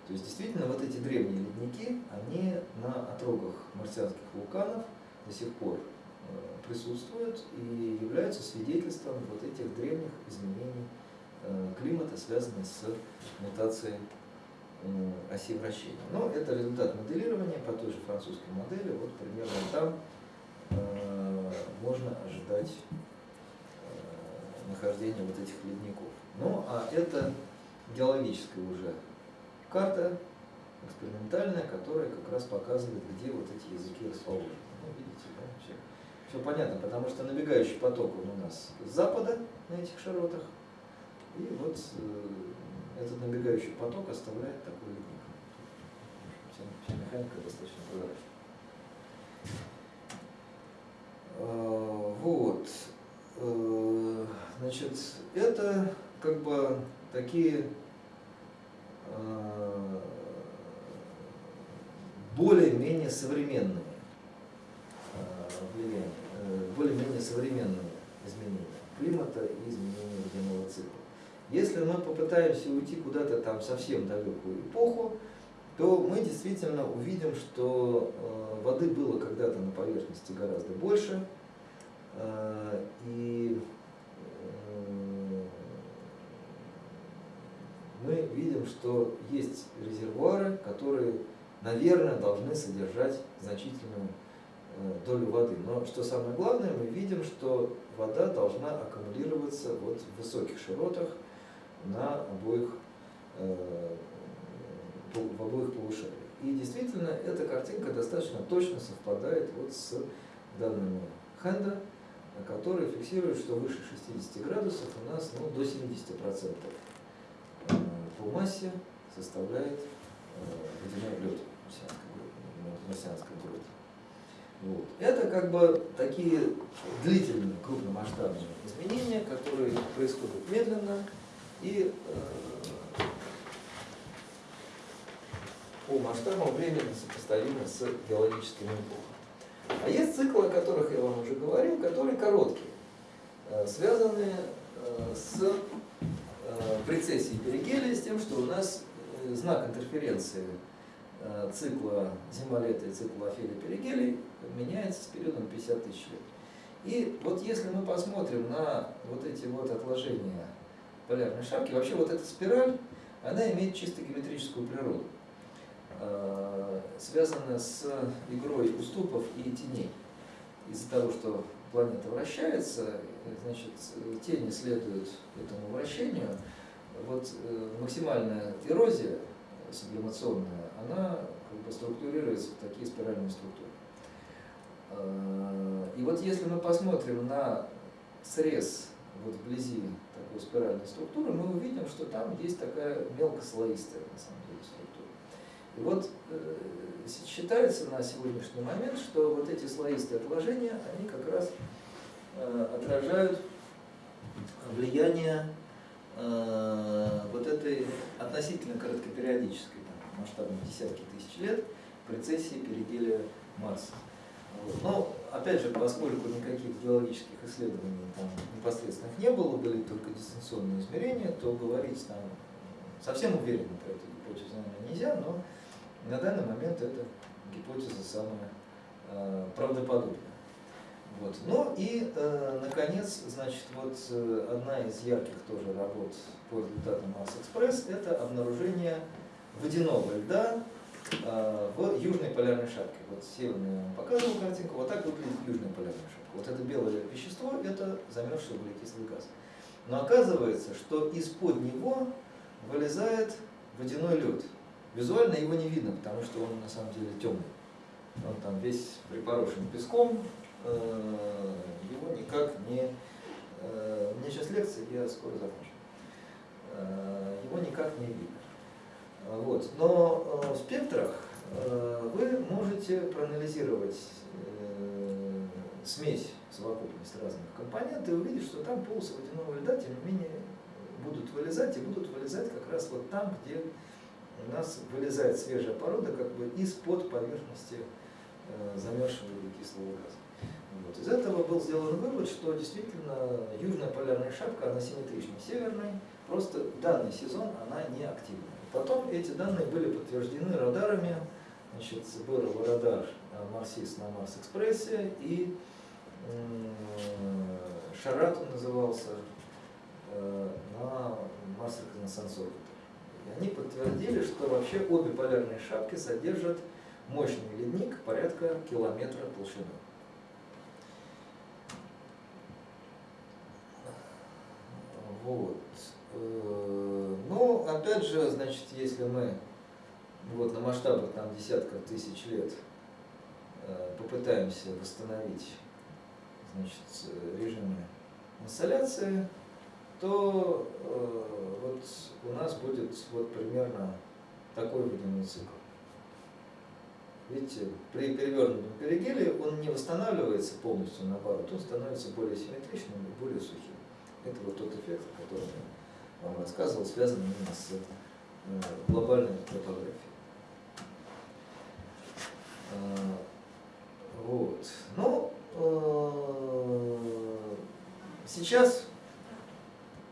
То есть действительно вот эти древние ледники, они на отрогах марсианских вулканов до сих пор э, присутствуют и являются свидетельством вот этих древних изменений климата, связанных с мутацией э, оси вращения. Но это результат моделирования по той же французской модели. Вот примерно там э, можно ожидать э, нахождения вот этих ледников. Ну, а это геологическая уже карта, экспериментальная, которая как раз показывает, где вот эти языки расположены. Ну, видите, да, все, все понятно, потому что набегающий поток он у нас с запада на этих широтах, и вот э, этот набегающий поток оставляет такой ледник. Вся, вся механика достаточно прозрачна. А, Вот. Э, Значит, это как бы такие э, более-менее современные э, э, более-менее современные изменения климата и изменения водяного цикла. Если мы попытаемся уйти куда-то там совсем далекую эпоху, то мы действительно увидим, что э, воды было когда-то на поверхности гораздо больше, э, и э, мы видим, что есть резервуары, которые, наверное, должны содержать значительную долю воды. Но что самое главное, мы видим, что вода должна аккумулироваться вот в высоких широтах на обоих, э, в обоих полушариях. И действительно, эта картинка достаточно точно совпадает вот с данными Хенда, который фиксирует, что выше 60 градусов у нас ну, до 70% э, по массе составляет э, водяной лед группы, марсианской группы. Вот. Это как бы такие длительные крупномасштабные изменения, которые происходят медленно и э, по масштабам времени сопоставимы с геологическими эпохами. А есть циклы, о которых я вам уже говорил, которые короткие, э, связанные э, с прецессией перигелия, с тем, что у нас знак интерференции цикла зима-лето и цикла Офелия-Перигелий меняется с периодом 50 тысяч лет. И вот если мы посмотрим на вот эти вот отложения полярной шапки, вообще вот эта спираль, она имеет чисто геометрическую природу, э, связанная с игрой уступов и теней. Из-за того, что планета вращается, э, значит, тени следуют этому вращению, вот э, максимальная эрозия сублимационная, она как бы структурируется в такие спиральные структуры. Э, И вот если мы посмотрим на срез вот вблизи такой спиральной структуры, мы увидим, что там есть такая мелкослоистая на самом деле структура. И вот э, считается на сегодняшний момент, что вот эти слоистые отложения, они как раз э, отражают влияние э, вот этой относительно короткопериодической, там, масштабом десятки тысяч лет, прецессии перигелия Марса. Вот. Опять же, поскольку никаких геологических исследований там непосредственных не было, были только дистанционные измерения, то говорить там совсем уверенно про эту гипотезу, наверное, нельзя, но на данный момент эта гипотеза самая э, правдоподобная. Вот. Ну и, э, наконец, значит, вот э, одна из ярких тоже работ по результатам Марс Экспресс – это обнаружение водяного льда в южной полярной шапке. Вот северную я вам показывал картинку, вот так выглядит южная полярная шапка. Вот это белое вещество – это замерзший углекислый газ. Но оказывается, что из-под него вылезает водяной лед. Визуально его не видно, потому что он на самом деле темный. Он там весь припорошен песком, э, его никак не... э, У меня сейчас лекция, я скоро закончу. э, его никак не видно. Вот. Но э, в спектрах э, вы можете проанализировать э, смесь, совокупность разных компонентов и увидеть, что там полосы водяного льда, тем не менее, будут вылезать и будут вылезать как раз вот там, где у нас вылезает свежая порода как бы из-под поверхности замерзшего кислого газа. Вот. Из этого был сделан вывод, что действительно южная полярная шапка, она симметрична северной, просто данный сезон она не активна. Потом эти данные были подтверждены радарами, значит, был радар э, Марсис на Марс-экспрессе и Шарат он назывался э, на Марс. И они подтвердили, что вообще обе полярные шапки содержат мощный ледник порядка километра толщиной. Вот. Ну, опять же, значит, если мы вот на масштабах там десятков тысяч лет э, попытаемся восстановить значит, режимы инсталляции, то э, вот у нас будет вот примерно такой водяной цикл. Видите, при перевернутом перигеле он не восстанавливается полностью, наоборот, он становится более симметричным и более сухим. Это вот тот эффект, я вам рассказывал, связанный именно с э, глобальной топографией. Э, Вот. Ну, э, сейчас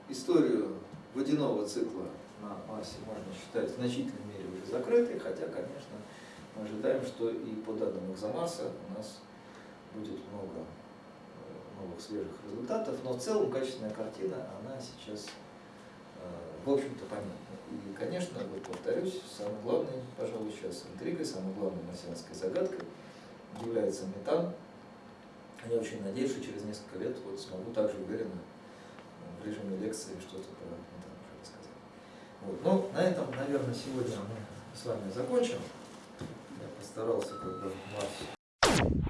историю водяного цикла на Марсе можно считать в значительной мере уже закрытой, хотя, конечно, мы ожидаем, что и по данным экзомарса у нас будет много э, новых свежих результатов, но в целом качественная картина, она сейчас, в общем-то, понятна. И, конечно, вот повторюсь, самой главной, пожалуй, сейчас интригой, самой главной марсианской загадкой является метан. Я очень надеюсь, что через несколько лет вот смогу также уверенно э, в режиме лекции что-то про метан уже рассказать. Вот. Ну, на этом, наверное, сегодня мы с вами закончим. Я постарался как бы вас